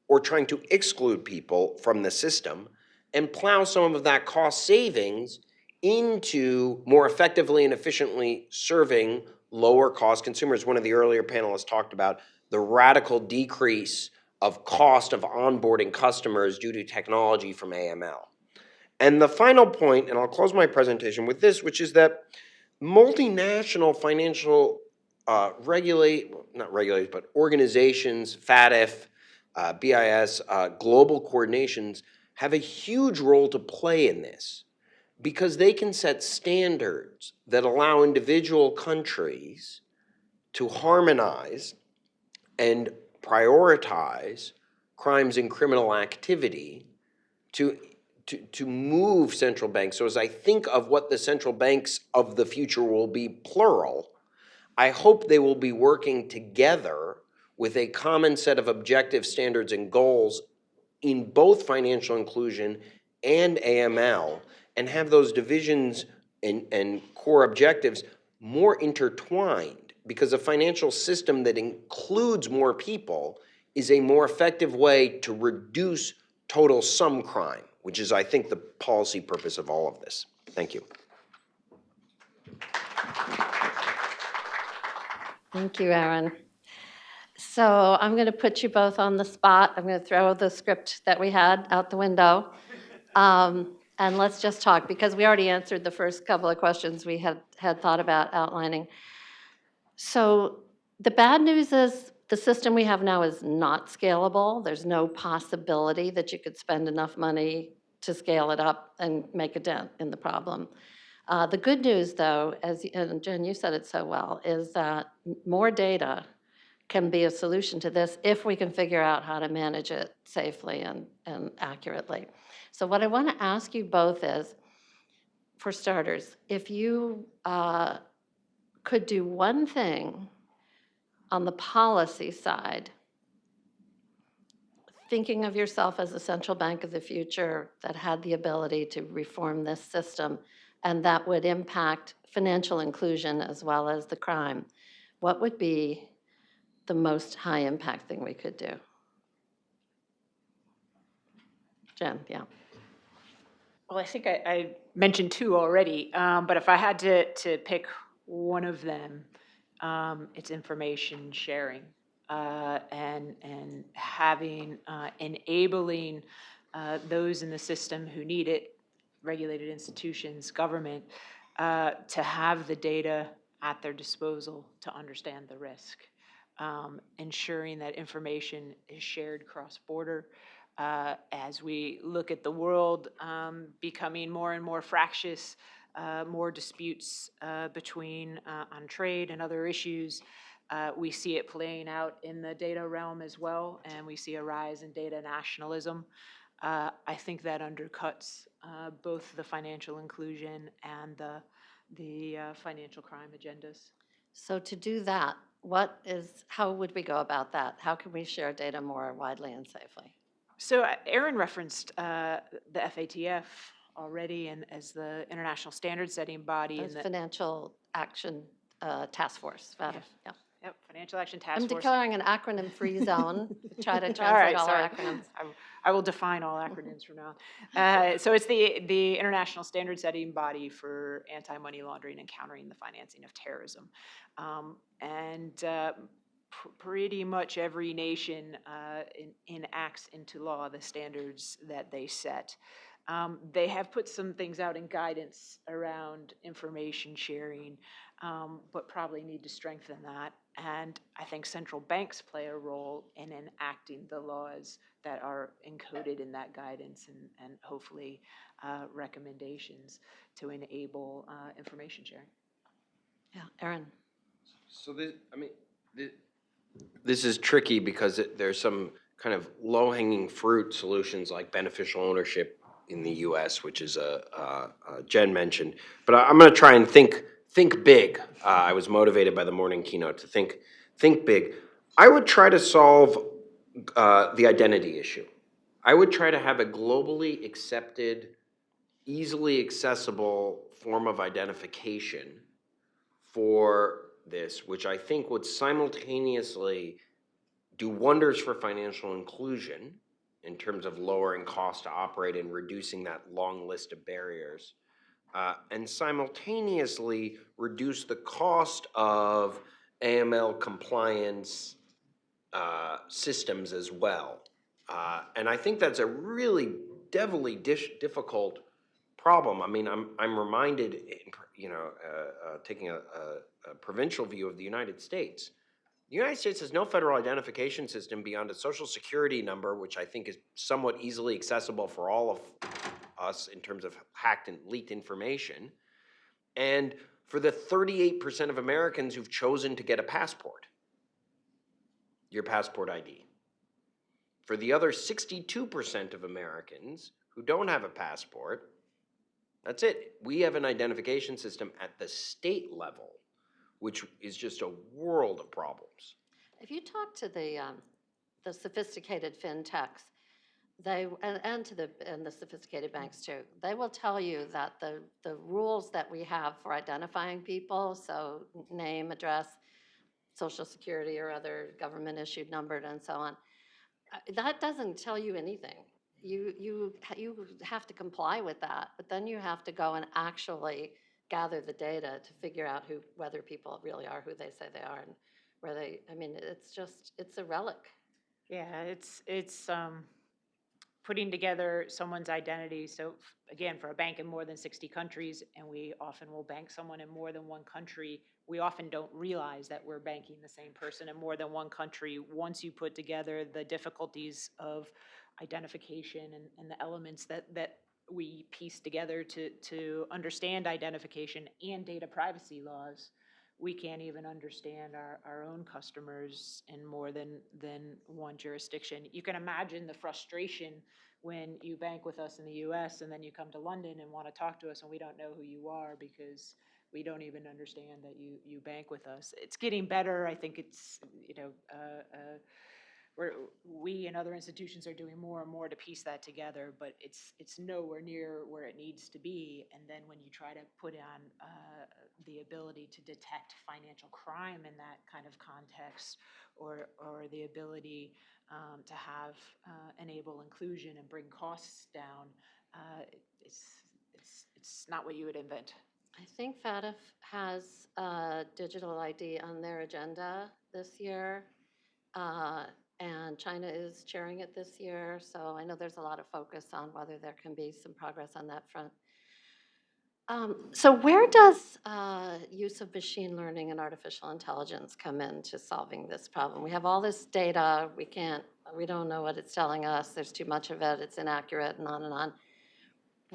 or trying to exclude people from the system and plow some of that cost savings into more effectively and efficiently serving lower cost consumers. One of the earlier panelists talked about the radical decrease of cost of onboarding customers due to technology from AML. And the final point, and I'll close my presentation with this, which is that multinational financial uh, regulate, not regulate, but organizations, FATF, uh, BIS, uh, global coordinations have a huge role to play in this because they can set standards that allow individual countries to harmonize and prioritize crimes and criminal activity to, to, to move central banks. So as I think of what the central banks of the future will be plural, I hope they will be working together with a common set of objective standards and goals in both financial inclusion and AML and have those divisions and, and core objectives more intertwined because a financial system that includes more people is a more effective way to reduce total sum crime, which is, I think, the policy purpose of all of this. Thank you. Thank you, Aaron. So I'm going to put you both on the spot. I'm going to throw the script that we had out the window. Um, and let's just talk, because we already answered the first couple of questions we had, had thought about outlining. So the bad news is the system we have now is not scalable. There's no possibility that you could spend enough money to scale it up and make a dent in the problem. Uh, the good news, though, as and Jen, you said it so well, is that more data can be a solution to this if we can figure out how to manage it safely and, and accurately. So what I want to ask you both is, for starters, if you uh, could do one thing on the policy side, thinking of yourself as a central bank of the future that had the ability to reform this system, and that would impact financial inclusion as well as the crime, what would be the most high impact thing we could do? Jen, yeah. Well, I think I, I mentioned two already, um, but if I had to, to pick one of them, um, it's information sharing uh, and and having uh, enabling uh, those in the system who need it, regulated institutions, government, uh, to have the data at their disposal to understand the risk, um, ensuring that information is shared cross-border uh, as we look at the world um, becoming more and more fractious, uh, more disputes uh, between uh, on trade and other issues. Uh, we see it playing out in the data realm as well, and we see a rise in data nationalism. Uh, I think that undercuts both the financial inclusion and the, the financial crime agendas. So to do that, what is, how would we go about that? How can we share data more widely and safely? So uh, Aaron referenced uh, the FATF already and as the international standard setting body The Financial Action uh, Task Force, FATF, yeah. yep, Financial Action I'm Task Force. declaring an acronym-free zone. Try to All translate right, all our acronyms. I- I will define all acronyms from now. Uh, So it's the, the international standard setting body for anti-money laundering and countering the financing of terrorism. Um, And uh, pr- pretty much every nation uh, en- enacts into law the standards that they set. Um, They have put some things out in guidance around information sharing, um, but probably need to strengthen that. And I think central banks play a role in enacting the laws that are encoded in that guidance and, and hopefully uh, recommendations to enable uh, information sharing. Yeah, Aaron? So this, I mean, thi- this is tricky because it- there's some kind of low-hanging fruit solutions like beneficial ownership in the US, which is a, uh, uh, Jen mentioned. But I- I'm gonna try and think, think big. Uh, I was motivated by the morning keynote to think, think big. I would try to solve uh, the identity issue. I would try to have a globally accepted, easily accessible form of identification for this, which I think would simultaneously do wonders for financial inclusion in terms of lowering cost to operate and reducing that long list of barriers, uh, and simultaneously reduce the cost of AML compliance uh, systems as well. Uh, and I think that's a really devilly difficult problem. I mean, I'm, I'm reminded, in you know, uh, uh, taking a, a, a provincial view of the United States. The United States has no federal identification system beyond a social security number, which I think is somewhat easily accessible for all of us in terms of hacked and leaked information. And for the 38% of Americans who've chosen to get a passport, your passport ID. For the other 62% of Americans who don't have a passport, that's it. We have an identification system at the state level, which is just a world of problems. If you talk to the, um, the sophisticated fintechs, they, and, and to the, and the sophisticated banks too, they will tell you that the, the rules that we have for identifying people, so name, address, social security or other government-issued numbered and so on, uh, that doesn't tell you anything. You, you, you have to comply with that, but then you have to go and actually gather the data to figure out who, whether people really are who they say they are and where they, I mean, it's just, it's a relic. Yeah, it's, it's um, putting together someone's identity. So again, for a bank in more than 60 countries, and we often will bank someone in more than one country, we often don't realize that we're banking the same person in more than one country. Once you put together the difficulties of identification and, and the elements that, that we piece together to, to understand identification and data privacy laws, we can't even understand our, our own customers in more than, than one jurisdiction. You can imagine the frustration when you bank with us in the US and then you come to London and want to talk to us and we don't know who you are because we don't even understand that you, you bank with us. It's getting better. I think it's, you know, uh, uh, we're, we and other institutions are doing more and more to piece that together, but it's, it's nowhere near where it needs to be. And then when you try to put on uh, the ability to detect financial crime in that kind of context, or, or the ability um, to have, uh, enable inclusion and bring costs down, uh, it's, it's, it's not what you would invent. I think FATF has digital ID on their agenda this year. uh, And China is chairing it this year, so I know there's a lot of focus on whether there can be some progress on that front. Um, So where does uh, use of machine learning and artificial intelligence come into solving this problem? We have all this data, we can't, we don't know what it's telling us, there's too much of it, it's inaccurate, and on and on.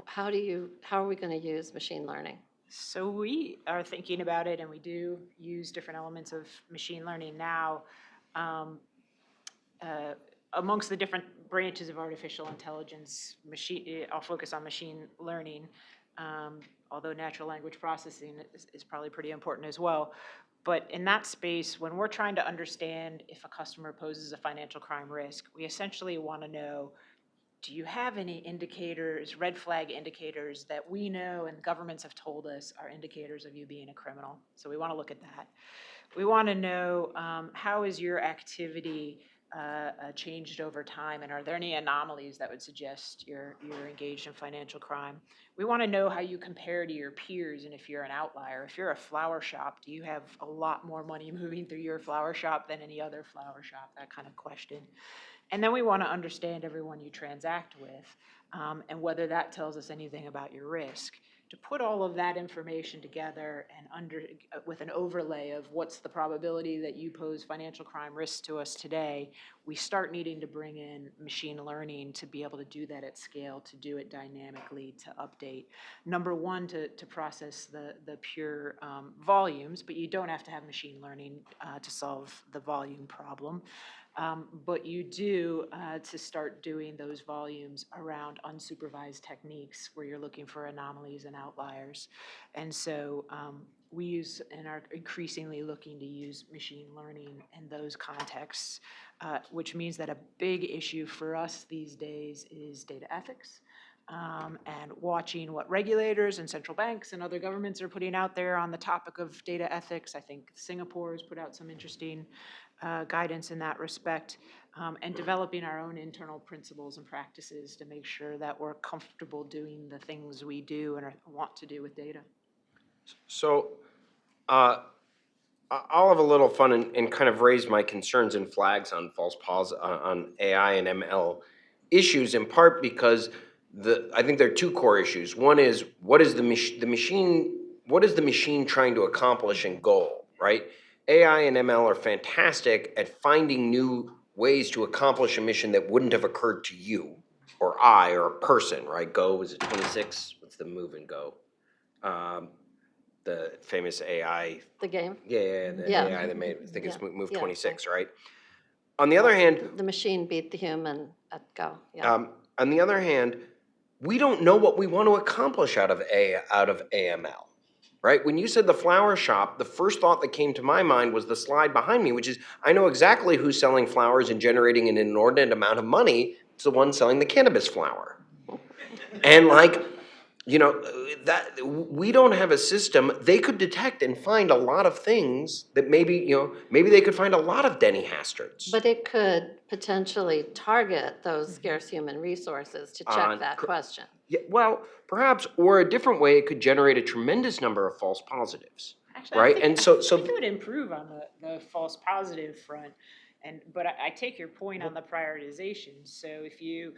How do you, how are we going to use machine learning? So we are thinking about it, and we do use different elements of machine learning now. Um, uh, Amongst the different branches of artificial intelligence, machine, eh, I'll focus on machine learning, um, although natural language processing is, is probably pretty important as well. But in that space, when we're trying to understand if a customer poses a financial crime risk, we essentially want to know, do you have any indicators, red flag indicators that we know and governments have told us are indicators of you being a criminal? So we want to look at that. We want to know, um, how is your activity uh, uh, changed over time? And are there any anomalies that would suggest you're, you're engaged in financial crime? We want to know how you compare to your peers and if you're an outlier. If you're a flower shop, do you have a lot more money moving through your flower shop than any other flower shop? That kind of question. And then we want to understand everyone you transact with um, and whether that tells us anything about your risk. To put all of that information together and under, with an overlay of what's the probability that you pose financial crime risks to us today, we start needing to bring in machine learning to be able to do that at scale, to do it dynamically, to update. Number one, to, to process the, the pure um, volumes, but you don't have to have machine learning uh, to solve the volume problem. Um, But you do uh, to start doing those volumes around unsupervised techniques where you're looking for anomalies and outliers. And so um, we use and are increasingly looking to use machine learning in those contexts, uh, which means that a big issue for us these days is data ethics um, and watching what regulators and central banks and other governments are putting out there on the topic of data ethics. I think Singapore has put out some interesting uh, guidance in that respect, um, and developing our own internal principles and practices to make sure that we're comfortable doing the things we do and are- want to do with data. So, uh, I'll have a little fun and, and kind of raise my concerns and flags on false pos, uh, on AI and ML issues in part because the, I think there are two core issues. One is, what is the mach, the machine, what is the machine trying to accomplish and goal, right? AI and ML are fantastic at finding new ways to accomplish a mission that wouldn't have occurred to you or I or a person, right? Go, is it twenty-six? What's the move in Go? Um, the famous AI The game, yeah, yeah, yeah, the Yeah. AI that made, I think it's Yeah, mo- move yeah. twenty-six, right? On the other hand, the machine beat the human at Go, yeah. um, on the other hand, we don't know what we want to accomplish out of A, out of AML, right? When you said the flower shop, the first thought that came to my mind was the slide behind me, which is, I know exactly who's selling flowers and generating an inordinate amount of money. It's the one selling the cannabis flower. And like, you know, that, we don't have a system, they could detect and find a lot of things that maybe, you know, maybe they could find a lot of Denny Hasterts. But it could potentially target those mm-hmm. scarce human resources to On check that cr- question. Yeah, well, perhaps, or a different way, it could generate a tremendous number of false positives. Actually, I Right, think- and so- I so- think it would improve on the, the false positive front. And, but I, I take your point on mm-hmm. the prioritization. So if you,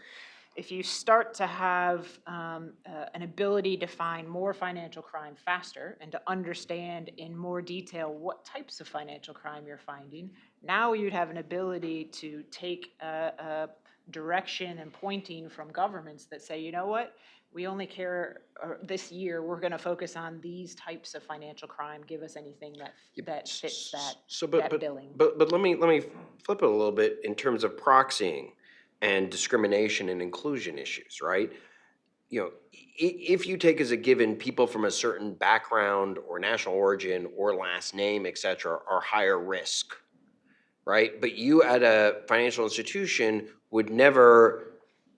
if you start to have um, uh, an ability to find more financial crime faster and to understand in more detail what types of financial crime you're finding, now you'd have an ability to take a, a direction and pointing from governments that say, you know what? We only care, this year, we're gonna focus on these types of financial crime. Give us anything that, that fits that, So, but, that but, billing. but, but let me, let me flip it a little bit in terms of proxying and discrimination and inclusion issues, right? You know, if you take as a given people from a certain background or national origin or last name, et cetera, are higher risk, right? But you at a financial institution would never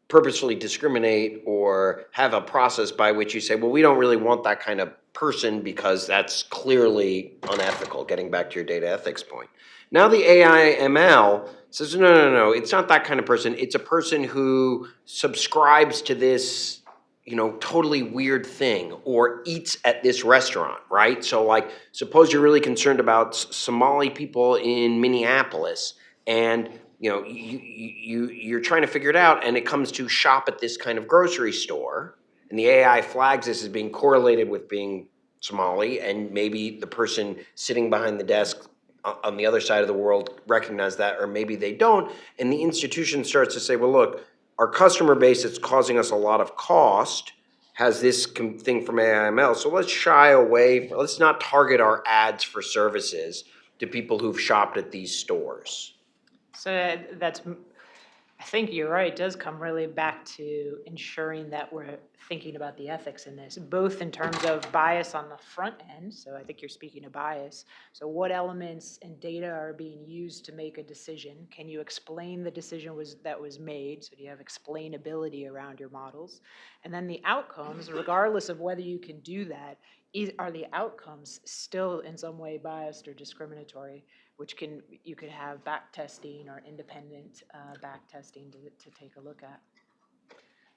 purposefully discriminate or have a process by which you say, well, we don't really want that kind of person because that's clearly unethical, getting back to your data ethics point. Now the AI ML says, no, no, no, it's not that kind of person. It's a person who subscribes to this, you know, totally weird thing or eats at this restaurant, right? So like, suppose you're really concerned about Somali people in Minneapolis and you know, you, you, you're trying to figure it out and it comes to shop at this kind of grocery store and the AI flags this as being correlated with being Somali and maybe the person sitting behind the desk on the other side of the world recognize that or maybe they don't and the institution starts to say well look our customer base that's causing us a lot of cost has this thing from AIML so let's shy away let's not target our ads for services to people who've shopped at these stores. So uh, that's, I think you're right, it does come really back to ensuring that we're thinking about the ethics in this, both in terms of bias on the front end, so I think you're speaking of bias. So what elements and data are being used to make a decision? Can you explain the decision was, that was made? So do you have explainability around your models? And then the outcomes, regardless of whether you can do that, is, are the outcomes still in some way biased or discriminatory? Which can, you could have back testing or independent uh, back testing to, to take a look at.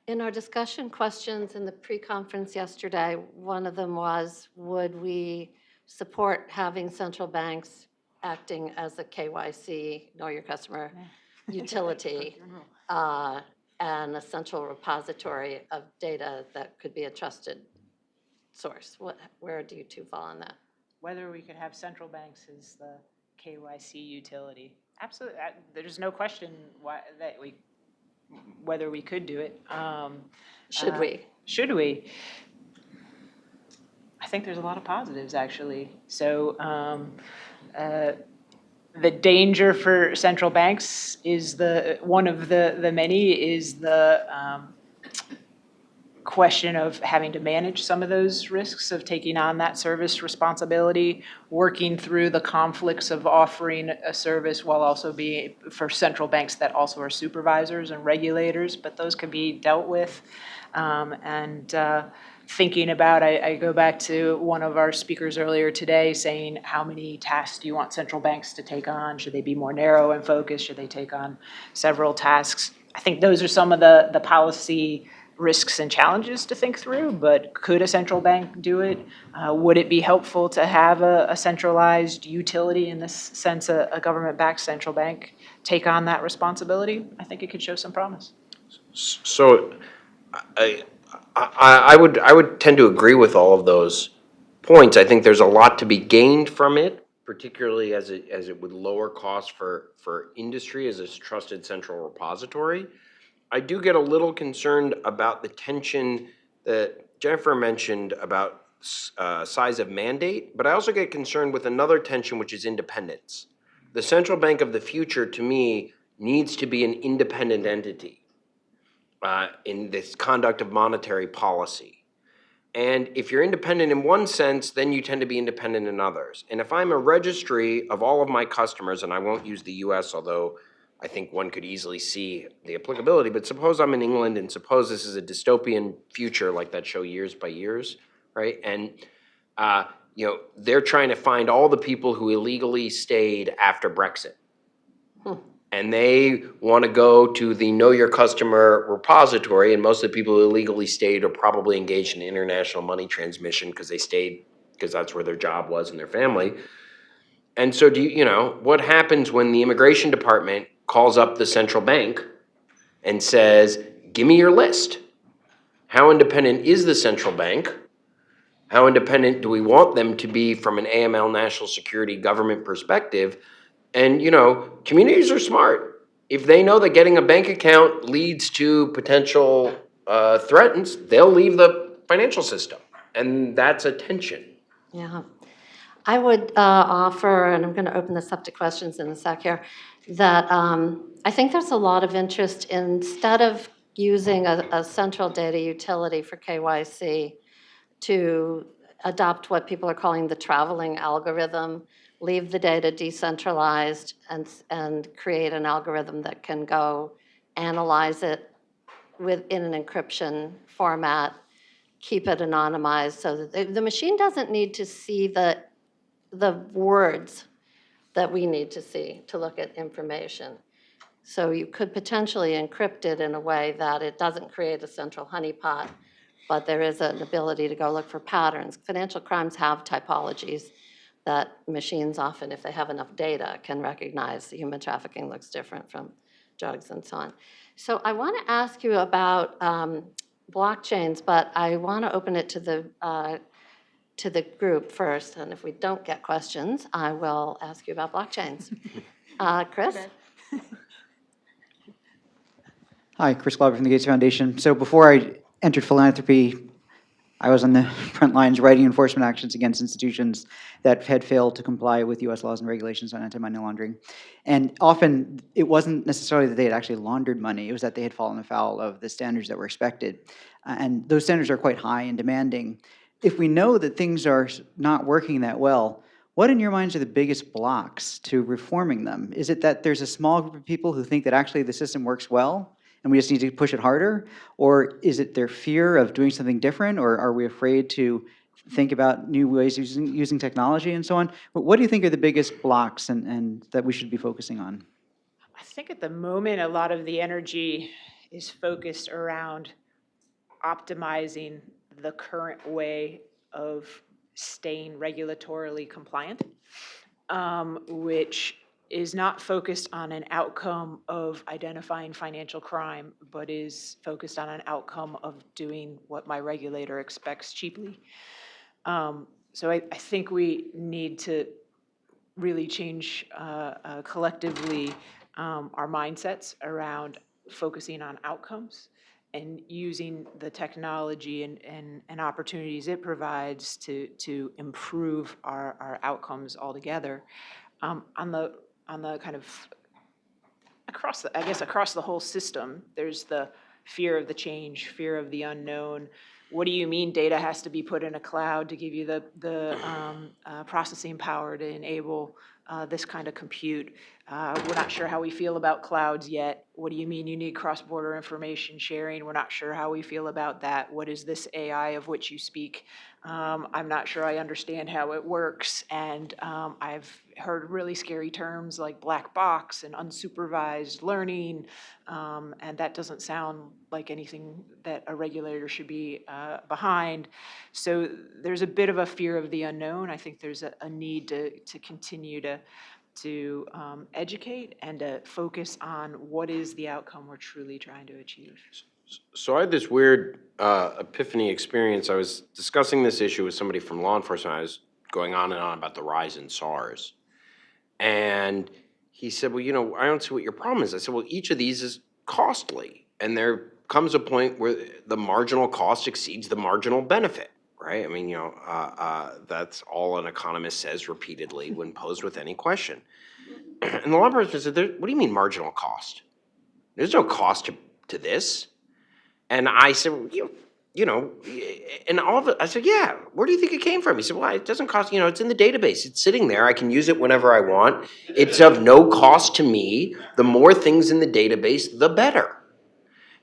In our discussion questions in the pre-conference yesterday, one of them was, would we support having central banks acting as a KYC, know your customer, utility, uh, and a central repository of data that could be a trusted source? What, where do you two fall on that? Whether we could have central banks is the KYC utility. Absolutely, uh, there's no question why, that we, whether we could do it. Um, Should Uh, we? Should we? I think there's a lot of positives, actually. So um, uh, the danger for central banks is the, one of the, the many is the um, question of having to manage some of those risks of taking on that service responsibility, working through the conflicts of offering a service while also being, for central banks that also are supervisors and regulators, but those can be dealt with. Um, And uh, thinking about, I, I go back to one of our speakers earlier today saying, how many tasks do you want central banks to take on? Should they be more narrow and focused? Should they take on several tasks? I think those are some of the, the policy risks and challenges to think through, but could a central bank do it? Uh, Would it be helpful to have a, a centralized utility, in this sense, a, a government-backed central bank, take on that responsibility? I think it could show some promise. So I, I, I would, I would tend to agree with all of those points. I think there's a lot to be gained from it, particularly as it, as it would lower costs for, for industry as a trusted central repository. I do get a little concerned about the tension that Jennifer mentioned about uh, size of mandate, but I also get concerned with another tension, which is independence. The central bank of the future, to me, needs to be an independent entity uh, in this conduct of monetary policy. And if you're independent in one sense, then you tend to be independent in others. And if I'm a registry of all of my customers, and I won't use the US, although I think one could easily see the applicability, but suppose I'm in England and suppose this is a dystopian future like that show Years by Years, right? And, uh, you know, they're trying to find all the people who illegally stayed after Brexit and they want to go to the Know Your Customer repository, and most of the people who illegally stayed are probably engaged in international money transmission because they stayed, because that's where their job was and their family. And so do you, you know, what happens when the immigration department calls up the central bank and says, give me your list? How independent is the central bank? How independent do we want them to be from an AML national security government perspective? And, you know, communities are smart. If they know that getting a bank account leads to potential uh, threats, they'll leave the financial system. And that's a tension. Yeah. I would uh, offer, and I'm going to open this up to questions in a sec here, that um, I think there's a lot of interest instead of using a, a central data utility for KYC to adopt what people are calling the traveling algorithm, leave the data decentralized and, and create an algorithm that can go analyze it within an encryption format, keep it anonymized so that the, the machine doesn't need to see the, the words that we need to see to look at information. So you could potentially encrypt it in a way that it doesn't create a central honeypot, but there is an ability to go look for patterns. Financial crimes have typologies that machines often, if they have enough data, can recognize human trafficking looks different from drugs and so on. So I want to ask you about um, blockchains, but I want to open it to the, uh, to the group first. And if we don't get questions, I will ask you about blockchains. Uh, Chris? Hi, Chris Glauber from the Gates Foundation. So before I entered philanthropy, I was on the front lines writing enforcement actions against institutions that had failed to comply with US laws and regulations on anti-money laundering. And often, it wasn't necessarily that they had actually laundered money, it was that they had fallen afoul of the standards that were expected. Uh, And those standards are quite high and demanding. If we know that things are not working that well, what in your minds are the biggest blocks to reforming them? Is it that there's a small group of people who think that actually the system works well and we just need to push it harder? Or is it their fear of doing something different, or are we afraid to think about new ways using, using technology and so on? But what do you think are the biggest blocks and, and that we should be focusing on? I think at the moment, a lot of the energy is focused around optimizing the current way of staying regulatorily compliant, um, which is not focused on an outcome of identifying financial crime, but is focused on an outcome of doing what my regulator expects cheaply. Um, So I, I think we need to really change uh, uh, collectively um, our mindsets around focusing on outcomes and using the technology and, and, and opportunities it provides to, to improve our, our outcomes altogether. Um, On the, on the kind of, across, the I guess, across the whole system, there's the fear of the change, fear of the unknown. What do you mean data has to be put in a cloud to give you the, the um, uh, processing power to enable uh, this kind of compute? Uh, We're not sure how we feel about clouds yet. What do you mean you need cross-border information sharing? We're not sure how we feel about that. What is this AI of which you speak? Um, I'm not sure I understand how it works, and um, I've heard really scary terms like black box and unsupervised learning, um, and that doesn't sound like anything that a regulator should be uh, behind. So there's a bit of a fear of the unknown. I think there's a, a need to, to continue to, to um, educate and to focus on what is the outcome we're truly trying to achieve. So I had this weird uh, epiphany experience. I was discussing this issue with somebody from law enforcement. I was going on and on about the rise in SARs. And he said, well, you know, I don't see what your problem is. I said, well, each of these is costly. And there comes a point where the marginal cost exceeds the marginal benefit, right? I mean, you know, uh, uh, that's all an economist says repeatedly when posed with any question. And the law enforcement said, "There- what do you mean marginal cost? There's no cost to, to this. And I said, well, you, you know, and all of it, I said, yeah, where do you think it came from? He said, well, it doesn't cost, you know, it's in the database. It's sitting there. I can use it whenever I want. It's of no cost to me. The more things in the database, the better.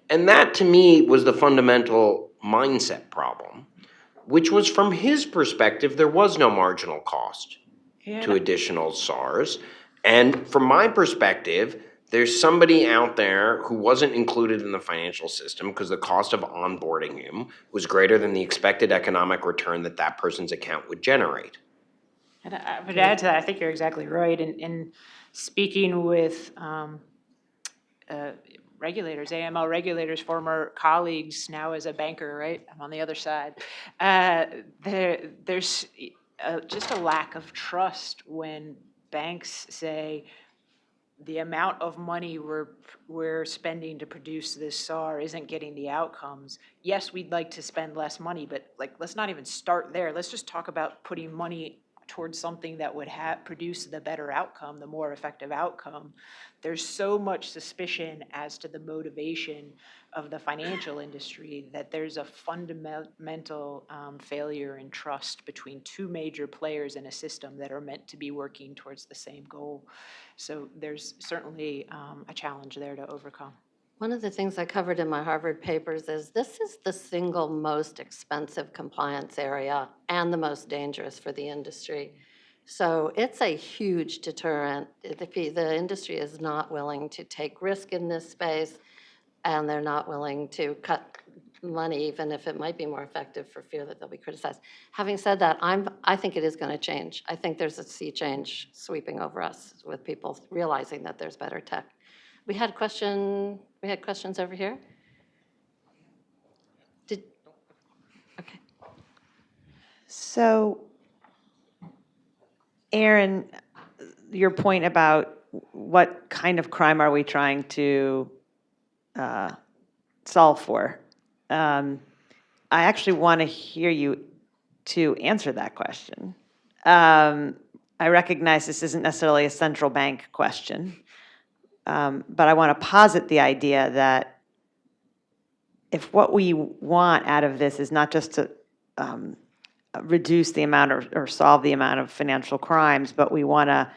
And that to me was the fundamental mindset problem, which was from his perspective, there was no marginal cost to additional SARs. And from my perspective, there's somebody out there who wasn't included in the financial system because the cost of onboarding him was greater than the expected economic return that that person's account would generate. And I I would add to that, I think you're exactly right. In, in speaking with um, uh, regulators, AML regulators, former colleagues, now as a banker, right? I'm on the other side. Uh, There, there's uh, just a lack of trust when banks say, the amount of money we're, we're spending to produce this SAR isn't getting the outcomes. Yes, we'd like to spend less money, but like, let's not even start there. Let's just talk about putting money towards something that would have, produce the better outcome, the more effective outcome. There's so much suspicion as to the motivation of the financial industry that there's a fundamental um, failure in trust between two major players in a system that are meant to be working towards the same goal. So there's certainly um, a challenge there to overcome. One of the things I covered in my Harvard papers is this is the single most expensive compliance area and the most dangerous for the industry. So it's a huge deterrent. The, the industry is not willing to take risk in this space, and they're not willing to cut money, even if it might be more effective for fear that they'll be criticized. Having said that, I'm, I think it is going to change. I think there's a sea change sweeping over us with people realizing that there's better tech. We had a question, we had questions over here? Did, okay. So, Aaron, your point about what kind of crime are we trying to uh, solve for? Um, I actually want to hear you to answer that question. Um, I recognize this isn't necessarily a central bank question, um, but I want to posit the idea that if what we want out of this is not just to um, reduce the amount or, or solve the amount of financial crimes, but we want to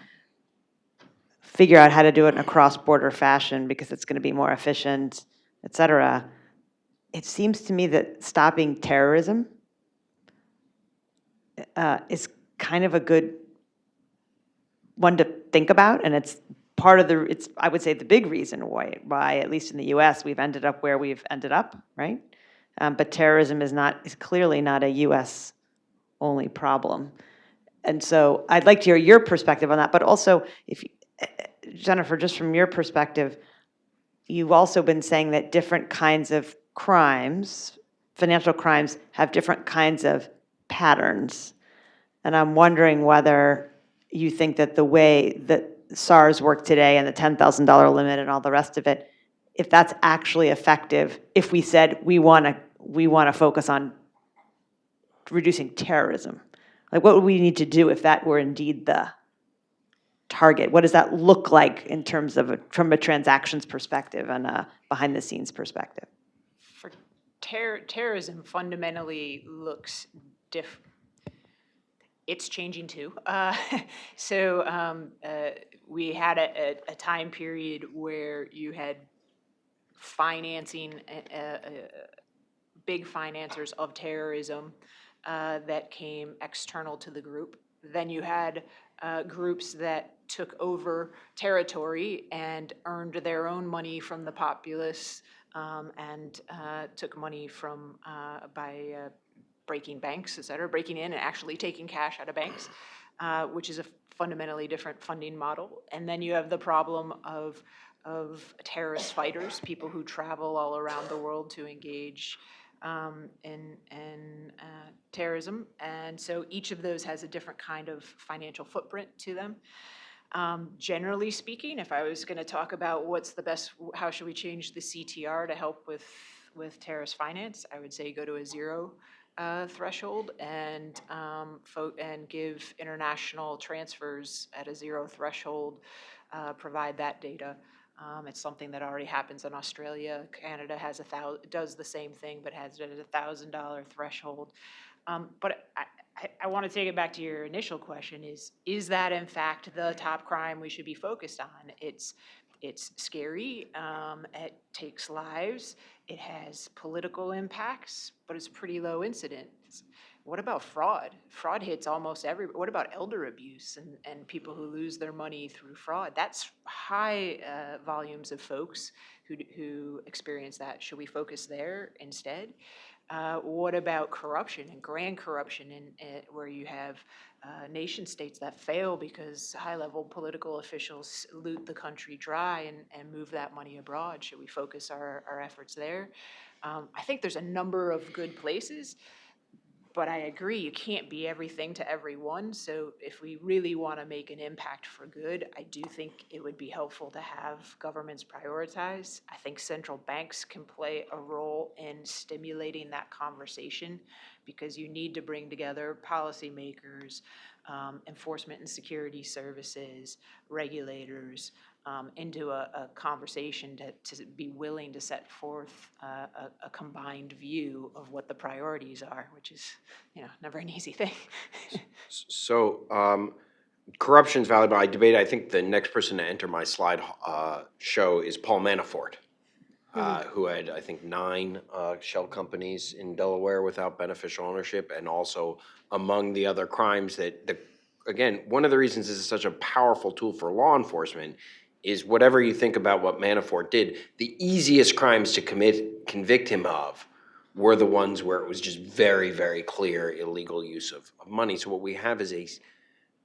figure out how to do it in a cross-border fashion because it's going to be more efficient, et cetera, it seems to me that stopping terrorism uh, is kind of a good one to think about, and it's part of the, it's, I would say, the big reason why, why, at least in the US, we've ended up where we've ended up, right? Um, But terrorism is not, is clearly not a US-only problem. And so I'd like to hear your perspective on that, but also, if, eh, Jennifer, just from your perspective, you've also been saying that different kinds of crimes, financial crimes, have different kinds of patterns. And I'm wondering whether you think that the way that SARs work today and the $10,000 limit and all the rest of it, if that's actually effective, if we said we want to, we want to focus on reducing terrorism. Like, what would we need to do if that were indeed the target? What does that look like in terms of, a- from a transactions perspective and a behind-the-scenes perspective? For terror, terrorism fundamentally looks diff, it's changing too. Uh, so um, uh, we had a, a, a time period where you had financing, uh, uh, big financiers of terrorism uh, that came external to the group. Then you had uh, groups that took over territory and earned their own money from the populace um, and uh, took money from uh, by uh, breaking banks, et cetera, breaking in and actually taking cash out of banks, uh, which is a fundamentally different funding model. And then you have the problem of of terrorist fighters, people who travel all around the world to engage um, in, in uh, terrorism. And so each of those has a different kind of financial footprint to them. Um, generally speaking, if I was going to talk about what's the best, how should we change the CTR to help with, with terrorist finance, I would say go to a zero uh, threshold and, um, and give international transfers at a zero threshold, uh, provide that data. Um, it's something that already happens in Australia. Canada has a thou, does the same thing, but has it at a thousand dollar threshold. Um, but I, I, I want to take it back to your initial question is, is that in fact the top crime we should be focused on? It's, it's scary, um, it takes lives, it has political impacts, but it's pretty low incidence. What about fraud? Fraud hits almost every, what about elder abuse and, and people who lose their money through fraud? That's high uh, volumes of folks who, who experience that. Should we focus there instead? Uh, what about corruption and grand corruption uh, where you have uh, nation states that fail because high-level political officials loot the country dry and, and move that money abroad? Should we focus our, our efforts there? Um, I think there's a number of good places. But I agree, you can't be everything to everyone, so if we really want to make an impact for good, I do think it would be helpful to have governments prioritize. I think central banks can play a role in stimulating that conversation, because you need to bring together policymakers, um, enforcement and security services, regulators, um, into a, a conversation to, to be willing to set forth uh, a, a combined view of what the priorities are, which is, you know, never an easy thing. So, um, corruption's valuable. I debate, I think the next person to enter my slide, uh, show is Paul Manafort, uh, who had, I think, nine, uh, shell companies in Delaware without beneficial ownership, and also among the other crimes that, the, again, one of the reasons this is such a powerful tool for law enforcement is whatever you think about what Manafort did, the easiest crimes to commit, convict him of were the ones where it was just very, very clear illegal use of, of money. So what we have is a,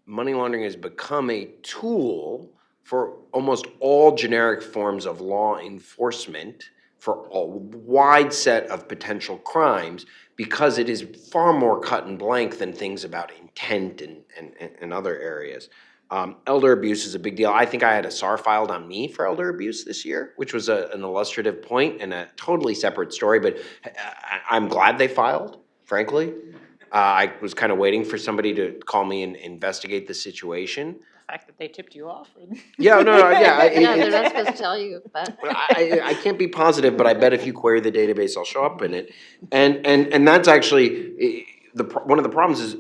money laundering has become a tool for almost all generic forms of law enforcement for a wide set of potential crimes because it is far more cut and blank than things about intent and, and, and- and other areas. Um, elder abuse is a big deal. I think I had a SAR filed on me for elder abuse this year, which was a, an illustrative point and a totally separate story, but I, I'm glad they filed, frankly. Uh, I was kind of waiting for somebody to call me and investigate the situation. The fact that they tipped you off. Yeah, no, no, yeah. I- Yeah, it- they're not supposed to tell you, but. I, I, can't be positive, but I bet if you query the database, I'll show up in it. And, and, and that's actually, eh, the, one of the problems is,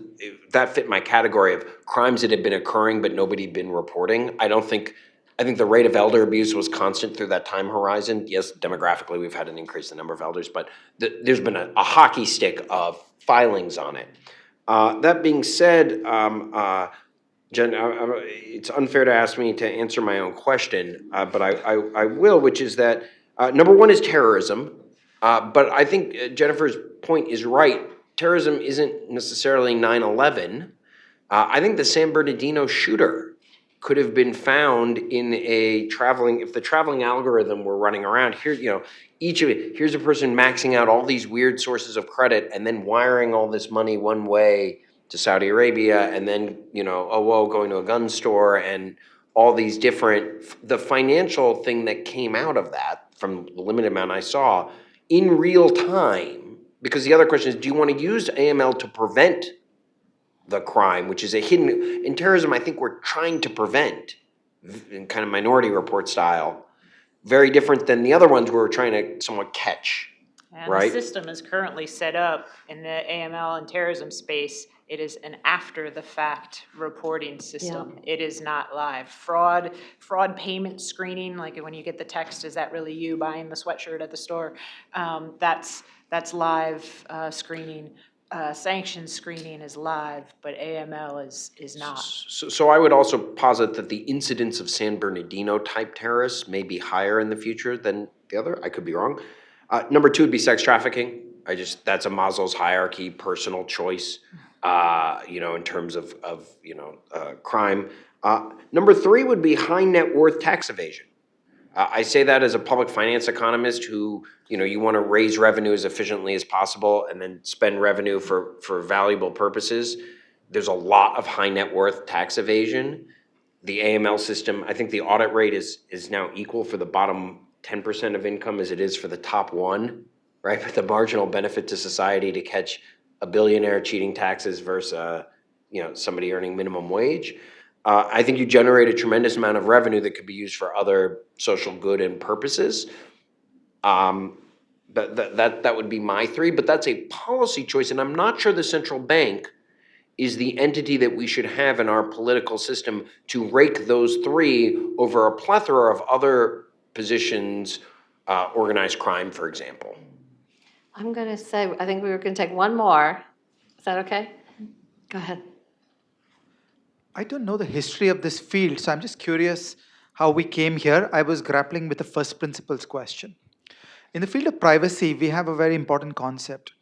that fit my category of crimes that had been occurring but nobody had been reporting. I don't think, I think the rate of elder abuse was constant through that time horizon. Yes, demographically, we've had an increase in the number of elders, but th- there's been a, a hockey stick of filings on it. Uh, that being said, um, uh, Jen, I- I- it's unfair to ask me to answer my own question, uh, but I, I, will, which is that, uh, number one is terrorism. Uh, but I think uh, Jennifer's point is right. Terrorism isn't necessarily 9/11. Uh, I think the San Bernardino shooter could have been found in a traveling, if the traveling algorithm were running around, here, you know, each of it, here's a person maxing out all these weird sources of credit and then wiring all this money one way to Saudi Arabia and then, you know, oh, whoa, going to a gun store and all these different, the financial thing that came out of that, from the limited amount I saw, in real time, because the other question is, do you want to use AML to prevent the crime, which is a hidden, in terrorism, I think we're trying to prevent, in kind of minority report style, very different than the other ones where we're trying to somewhat catch. And the system is currently set up in the AML and terrorism space. It is an after-the-fact reporting system. It is not live. Fraud, fraud payment screening, like when you get the text, is that really you buying the sweatshirt at the store? Um, That's, that's live uh, screening. Uh, Sanctions screening is live, but AML is, is not. So, so I would also posit that the incidence of San Bernardino type terrorists may be higher in the future than the other. I could be wrong. Uh, number two would be sex trafficking. I just that's a Maslow's hierarchy, personal choice. Uh, you know, in terms of of you know uh, crime. Uh, number three would be high net worth tax evasion. I say that as a public finance economist who, you know, you want to raise revenue as efficiently as possible and then spend revenue for, for valuable purposes. There's a lot of high net worth tax evasion. The AML system, I think the audit rate is, is now equal for the bottom ten percent of income as it is for the top one, right? But the marginal benefit to society to catch a billionaire cheating taxes versus, uh, you know, somebody earning minimum wage. Uh, I think you generate a tremendous amount of revenue that could be used for other social good and purposes. Um, that, that, that, that would be my three, but that's a policy choice, and I'm not sure the central bank is the entity that we should have in our political system to rake those three over a plethora of other positions, uh, organized crime, for example. I'm going to say, I think we were going to take one more. Is that okay? Go ahead. I don't know the history of this field, so I'm just curious how we came here. I was grappling with the first principles question. In the field of privacy, we have a very important concept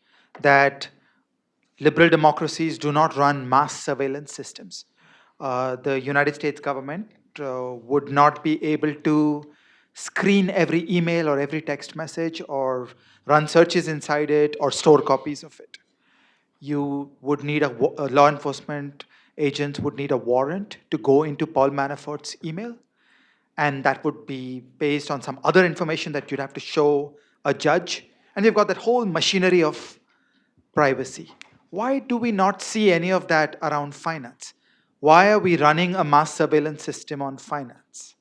that liberal democracies do not run mass surveillance systems. Uh, the United States government uh, would not be able to screen every email or every text message or run searches inside it or store copies of it you would need a, a law enforcement agents would need a warrant to go into Paul Manafort's email, and that would be based on some other information that you'd have to show a judge. And you've got that whole machinery of privacy. Why do we not see any of that around finance? Why are we running a mass surveillance system on finance?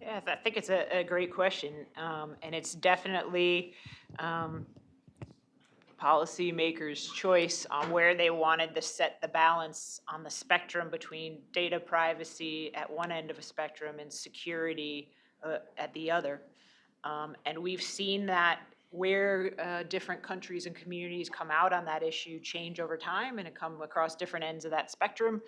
Yeah, I think it's a, a great question, um, and it's definitely, um, policymakers' choice on where they wanted to set the balance on the spectrum between data privacy at one end of a spectrum and security, uh, at the other. Um, and we've seen that where, uh, different countries and communities come out on that issue change over time and it come across different ends of that spectrum.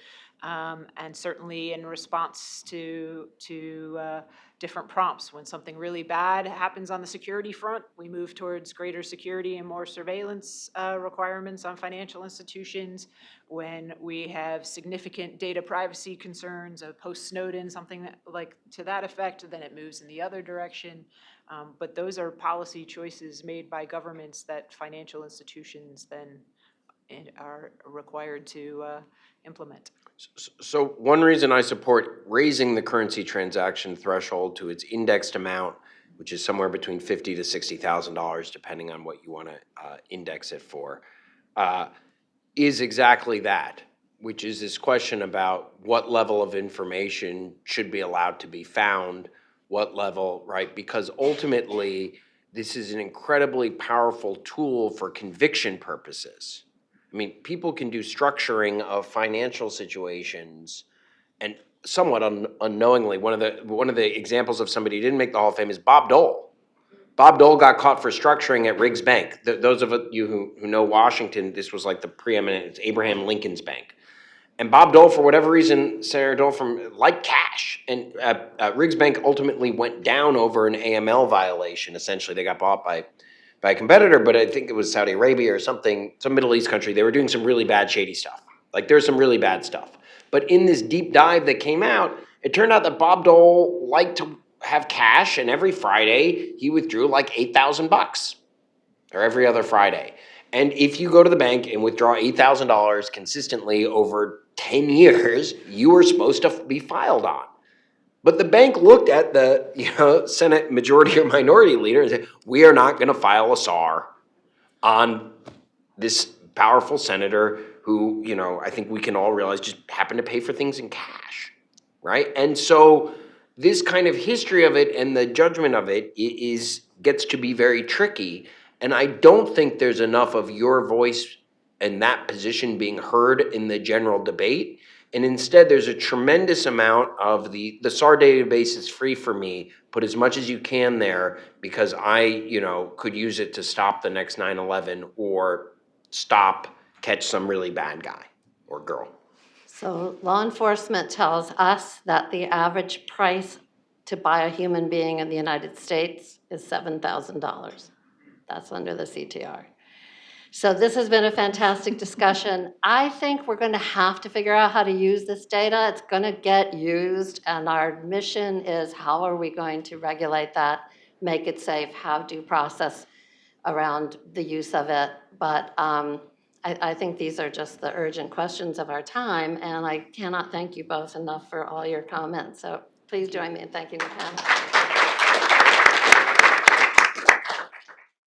Um, and certainly in response to, to, uh, different prompts. When something really bad happens on the security front, we move towards greater security and more surveillance uh, requirements on financial institutions. When we have significant data privacy concerns, a post-Snowden, something that- like to that effect, then it moves in the other direction. Um, But those are policy choices made by governments that financial institutions then are required to uh, implement. So one reason I support raising the currency transaction threshold to its indexed amount, which is somewhere between fifty to sixty thousand dollars, depending on what you want to uh, index it for, uh, is exactly that, which is this question about what level of information should be allowed to be found, what level, right? Because ultimately, this is an incredibly powerful tool for conviction purposes. I mean, people can do structuring of financial situations and somewhat un- unknowingly, one of the, one of the examples of somebody who didn't make the Hall of Fame is Bob Dole. Bob Dole got caught for structuring at Riggs Bank. Th- those of you who, who know Washington, this was like the preeminent, it's Abraham Lincoln's bank. And Bob Dole, for whatever reason, Senator Dole from liked cash. And uh, uh, Riggs Bank ultimately went down over an AML violation. Essentially, they got bought by by a competitor, but I think it was Saudi Arabia or something, some Middle East country. They were doing some really bad, shady stuff. Like there's some really bad stuff. But in this deep dive that came out, it turned out that Bob Dole liked to have cash, and every Friday he withdrew like eight thousand bucks, or every other Friday. And if you go to the bank and withdraw eight thousand dollars consistently over ten years, you are supposed to be filed on. But the bank looked at the, you know, Senate majority or minority leader and said, we are not gonna file a SAR on this powerful senator who, you know, I think we can all realize just happened to pay for things in cash, right? And so this kind of history of it and the judgment of it is, gets to be very tricky. And I don't think there's enough of your voice and that position being heard in the general debate. And instead, there's a tremendous amount of the, the SAR database is free for me. Put as much as you can there because I, you know, could use it to stop the next 9/11 or stop, catch some really bad guy or girl. So law enforcement tells us that the average price to buy a human being in the United States is $7,000. That's under the CTR. So this has been a fantastic discussion. I think we're going to have to figure out how to use this data. It's going to get used, and our mission is how are we going to regulate that, make it safe, have due process around the use of it. But um, I, I think these are just the urgent questions of our time, and I cannot thank you both enough for all your comments. So please join me in thanking the panel.